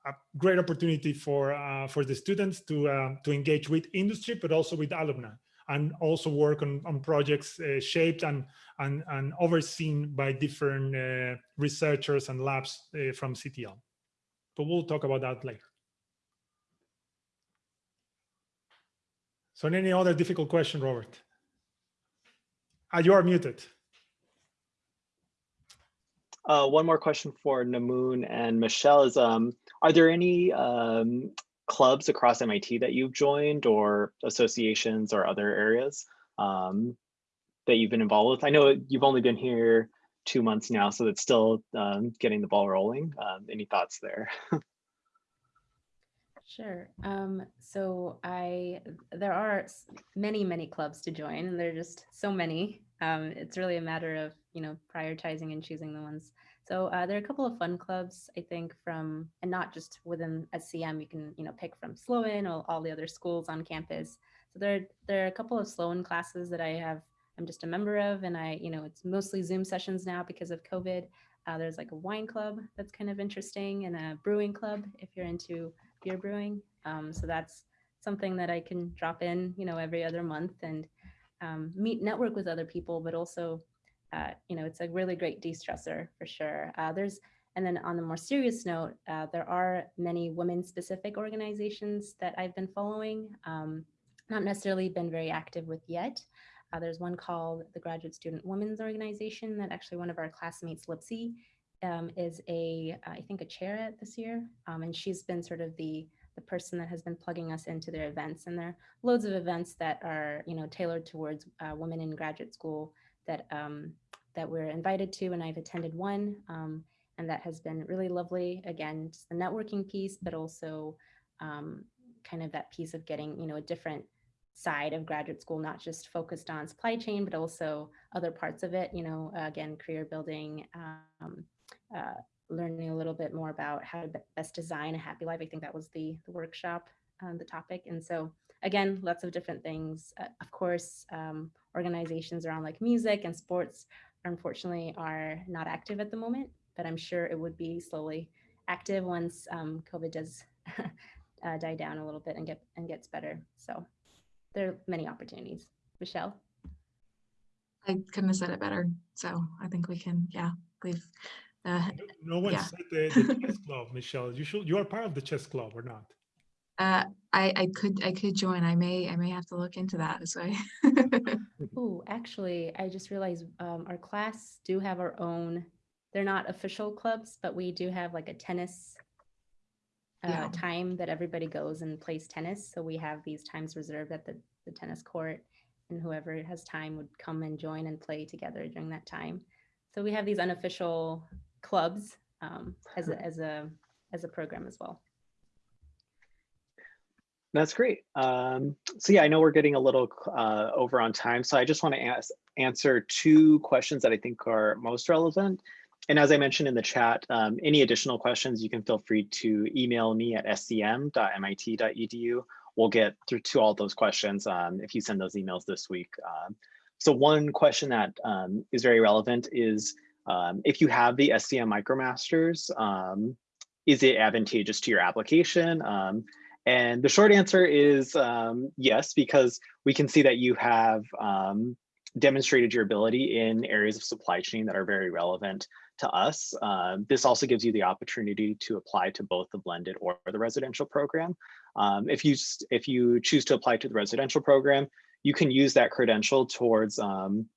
Speaker 1: a, great opportunity for uh, for the students to uh, to engage with industry, but also with alumni, and also work on on projects uh, shaped and and and overseen by different uh, researchers and labs uh, from CTL. But we'll talk about that later. So, any other difficult question, Robert? Ah, you are muted.
Speaker 2: Uh, one more question for Namoon and Michelle is, um, are there any um, clubs across MIT that you've joined or associations or other areas um, that you've been involved with? I know you've only been here two months now, so it's still um, getting the ball rolling. Um, any thoughts there?
Speaker 3: Sure. Um, so I there are many, many clubs to join, and there are just so many. Um, it's really a matter of you know prioritizing and choosing the ones. So uh, there are a couple of fun clubs, I think, from and not just within SCM. You can you know pick from Sloan or all the other schools on campus. So there there are a couple of Sloan classes that I have. I'm just a member of, and I you know it's mostly Zoom sessions now because of COVID. Uh, there's like a wine club that's kind of interesting, and a brewing club if you're into beer brewing. Um, so that's something that I can drop in, you know, every other month and um, meet, network with other people, but also, uh, you know, it's a really great de-stressor for sure. Uh, there's, and then on the more serious note, uh, there are many women-specific organizations that I've been following, um, not necessarily been very active with yet. Uh, there's one called the Graduate Student Women's Organization that actually one of our classmates, Lipsy, um, is a, I think, a chair at this year, um, and she's been sort of the the person that has been plugging us into their events. And there are loads of events that are, you know, tailored towards uh, women in graduate school that um, that we're invited to, and I've attended one, um, and that has been really lovely. Again, just the networking piece, but also um, kind of that piece of getting, you know, a different side of graduate school, not just focused on supply chain, but also other parts of it, you know, again, career building, um, uh, learning a little bit more about how to best design a happy life. I think that was the, the workshop, um, the topic. And so again, lots of different things. Uh, of course, um, organizations around like music and sports unfortunately are not active at the moment, but I'm sure it would be slowly active once um, COVID does uh, die down a little bit and get and gets better. So there are many opportunities. Michelle?
Speaker 4: I couldn't have said it better. So I think we can, yeah, we've, uh,
Speaker 1: No one
Speaker 4: Yeah.
Speaker 1: said the, the chess club, Michelle. You should, you are part of the chess club or not?
Speaker 4: uh, I, I could, I could join. I may, I may have to look into that this way.
Speaker 3: Oh, actually, I just realized um, our class do have our own, they're not official clubs, but we do have like a tennis uh,
Speaker 4: Yeah.
Speaker 3: time that everybody goes and plays tennis. So we have these times reserved at the, the tennis court and whoever has time would come and join and play together during that time. So we have these unofficial clubs um, as a, as a, as a program as well.
Speaker 2: That's great. Um, so yeah, I know we're getting a little uh, over on time, so I just want to ask, answer two questions that I think are most relevant. And as I mentioned in the chat, um, any additional questions, you can feel free to email me at scm.mit.edu. We'll get through to all those questions um, if you send those emails this week. Um, so one question that um, is very relevant is um, if you have the SCM MicroMasters, um, is it advantageous to your application? Um, and the short answer is um, yes, because we can see that you have um, demonstrated your ability in areas of supply chain that are very relevant to us. Uh, this also gives you the opportunity to apply to both the blended or the residential program. Um, if you if you choose to apply to the residential program, you can use that credential towards um,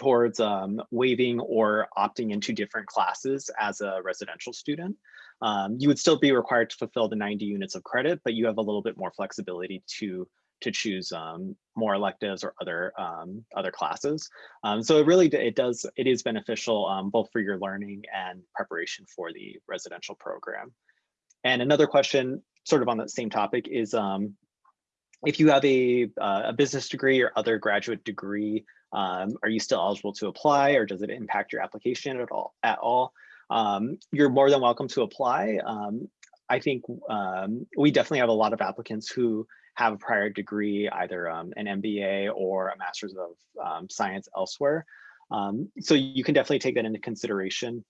Speaker 2: towards um, waiving or opting into different classes as a residential student. Um, you would still be required to fulfill the 90 units of credit, but you have a little bit more flexibility to to choose um, more electives or other um, other classes. Um, so it really it does it is beneficial um, both for your learning and preparation for the residential program. And another question, sort of on that same topic, is um, if you have a uh, a business degree or other graduate degree, um, are you still eligible to apply, or does it impact your application at all? At all? Um, you're more than welcome to apply. Um, I think um, we definitely have a lot of applicants who have a prior degree, either um, an MBA or a Master's of um, Science elsewhere. So you can definitely take that into consideration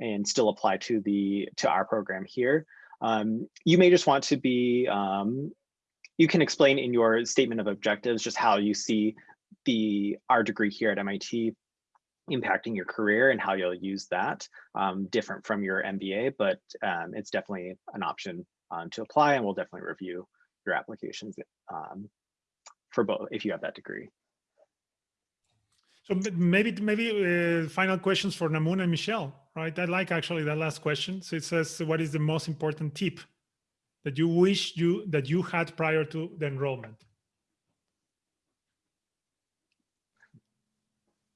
Speaker 2: and still apply to the to our program here. You may just want to be, you can explain in your statement of objectives just how you see the our degree here at MIT impacting your career and how you'll use that um, different from your MBA, but um, it's definitely an option um, to apply and we'll definitely review your applications um, for both if you have that degree.
Speaker 1: So maybe maybe uh, final questions for Namun and Michelle, right? I like actually that last question. So it says, what is the most important tip that you wish you that you had prior to the enrollment?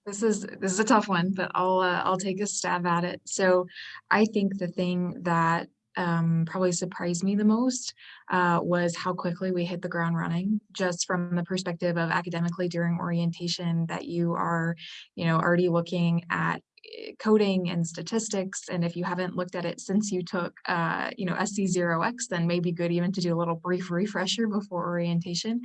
Speaker 4: This is this is a tough one, but I'll uh, I'll take a stab at it. So I think the thing that um, probably surprised me the most uh, was how quickly we hit the ground running. Just from the perspective of academically during orientation, that you are, you know, already looking at coding and statistics. And if you haven't looked at it since you took, uh, you know, SC0X, then maybe good even to do a little brief refresher before orientation.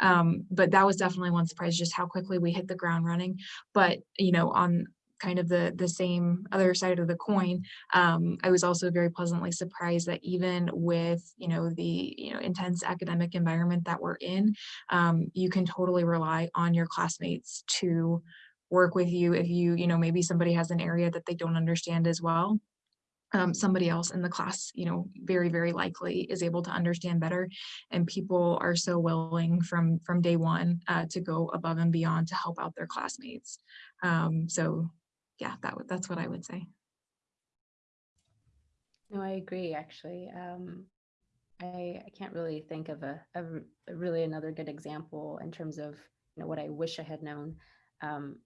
Speaker 4: Um, but that was definitely one surprise, just how quickly we hit the ground running but you know on kind of the the same other side of the coin um, i was also very pleasantly surprised that even with you know the you know intense academic environment that we're in um, you can totally rely on your classmates to work with you if you you know maybe somebody has an area that they don't understand as well um, somebody else in the class, you know, very, very likely is able to understand better. And people are so willing from from day one uh, to go above and beyond to help out their classmates. Um, so yeah, that that's what I would say.
Speaker 3: No, I agree, actually. Um, I, I can't really think of a really another good example in terms of, you know, what I wish I had known. Um,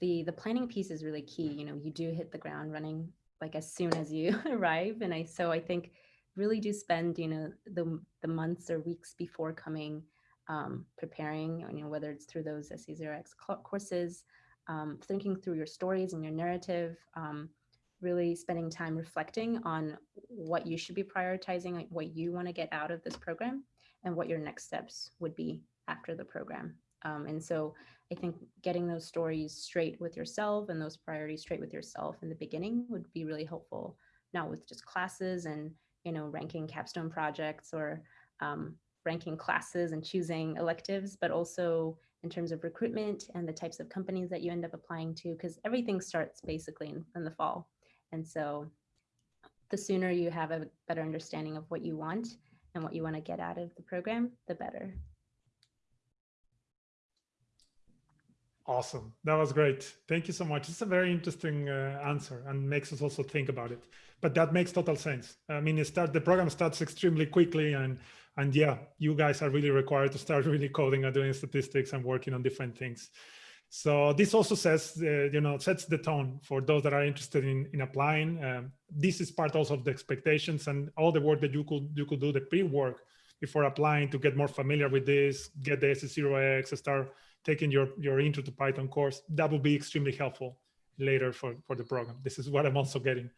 Speaker 3: the, the planning piece is really key. You know, you do hit the ground running like as soon as you arrive. And I, so I think really do spend, you know, the, the months or weeks before coming, um, preparing, you know, whether it's through those SC0X courses, um, thinking through your stories and your narrative, um, really spending time reflecting on what you should be prioritizing, like what you want to get out of this program and what your next steps would be after the program. Um, and so I think getting those stories straight with yourself and those priorities straight with yourself in the beginning would be really helpful, not with just classes and, you know, ranking capstone projects or um, ranking classes and choosing electives, but also in terms of recruitment and the types of companies that you end up applying to, because everything starts basically in, in the fall. And so the sooner you have a better understanding of what you want and what you want to get out of the program, the better.
Speaker 1: Awesome. That was great. Thank you so much. It's a very interesting uh, answer and makes us also think about it. But that makes total sense. I mean, it start the program starts extremely quickly and and yeah, you guys are really required to start really coding and doing statistics and working on different things. So this also says, uh, you know, sets the tone for those that are interested in, in applying. Um, this is part also of the expectations and all the work that you could you could do the pre-work before applying to get more familiar with this, get the SC0X, start taking your, your intro to Python course. That will be extremely helpful later for, for the program. This is what I'm also getting.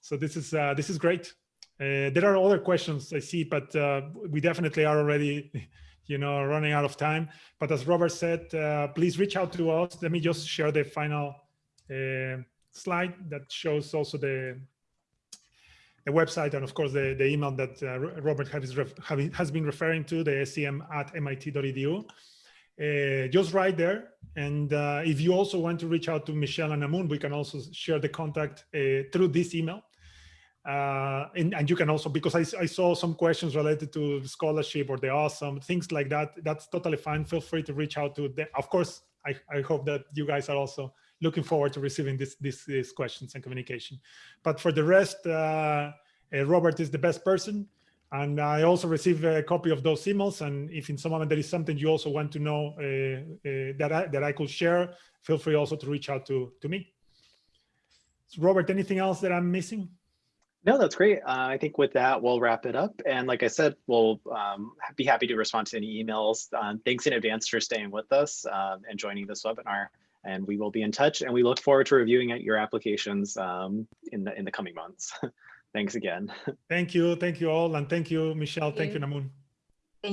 Speaker 1: So this is uh, this is great. Uh, there are other questions I see, but uh, we definitely are already, you know, running out of time. But as Robert said, uh, please reach out to us. Let me just share the final uh, slide that shows also the the website and of course the, the email that uh, Robert has, has been referring to, the scm at mit.edu. Uh, just right there. And uh, if you also want to reach out to Michelle and Amun, we can also share the contact uh, through this email. Uh, and, and you can also, because I, I saw some questions related to scholarship or the awesome, things like that, that's totally fine. Feel free to reach out to them. Of course, I, I hope that you guys are also looking forward to receiving this, this, these questions and communication. But for the rest, uh, uh, Robert is the best person. And I also received a copy of those emails. And if in some moment there is something you also want to know uh, uh, that, I, that I could share, feel free also to reach out to, to me. So Robert, anything else that I'm missing?
Speaker 2: No, that's great. Uh, I think with that, we'll wrap it up. And like I said, we'll um, be happy to respond to any emails. Um, thanks in advance for staying with us um, and joining this webinar. And we will be in touch and we look forward to reviewing your applications um, in, the, in the coming months. Thanks again.
Speaker 1: Thank you. Thank you all. And thank you, Michelle. Thank,
Speaker 3: Thank
Speaker 1: you,
Speaker 3: you.
Speaker 1: Namun.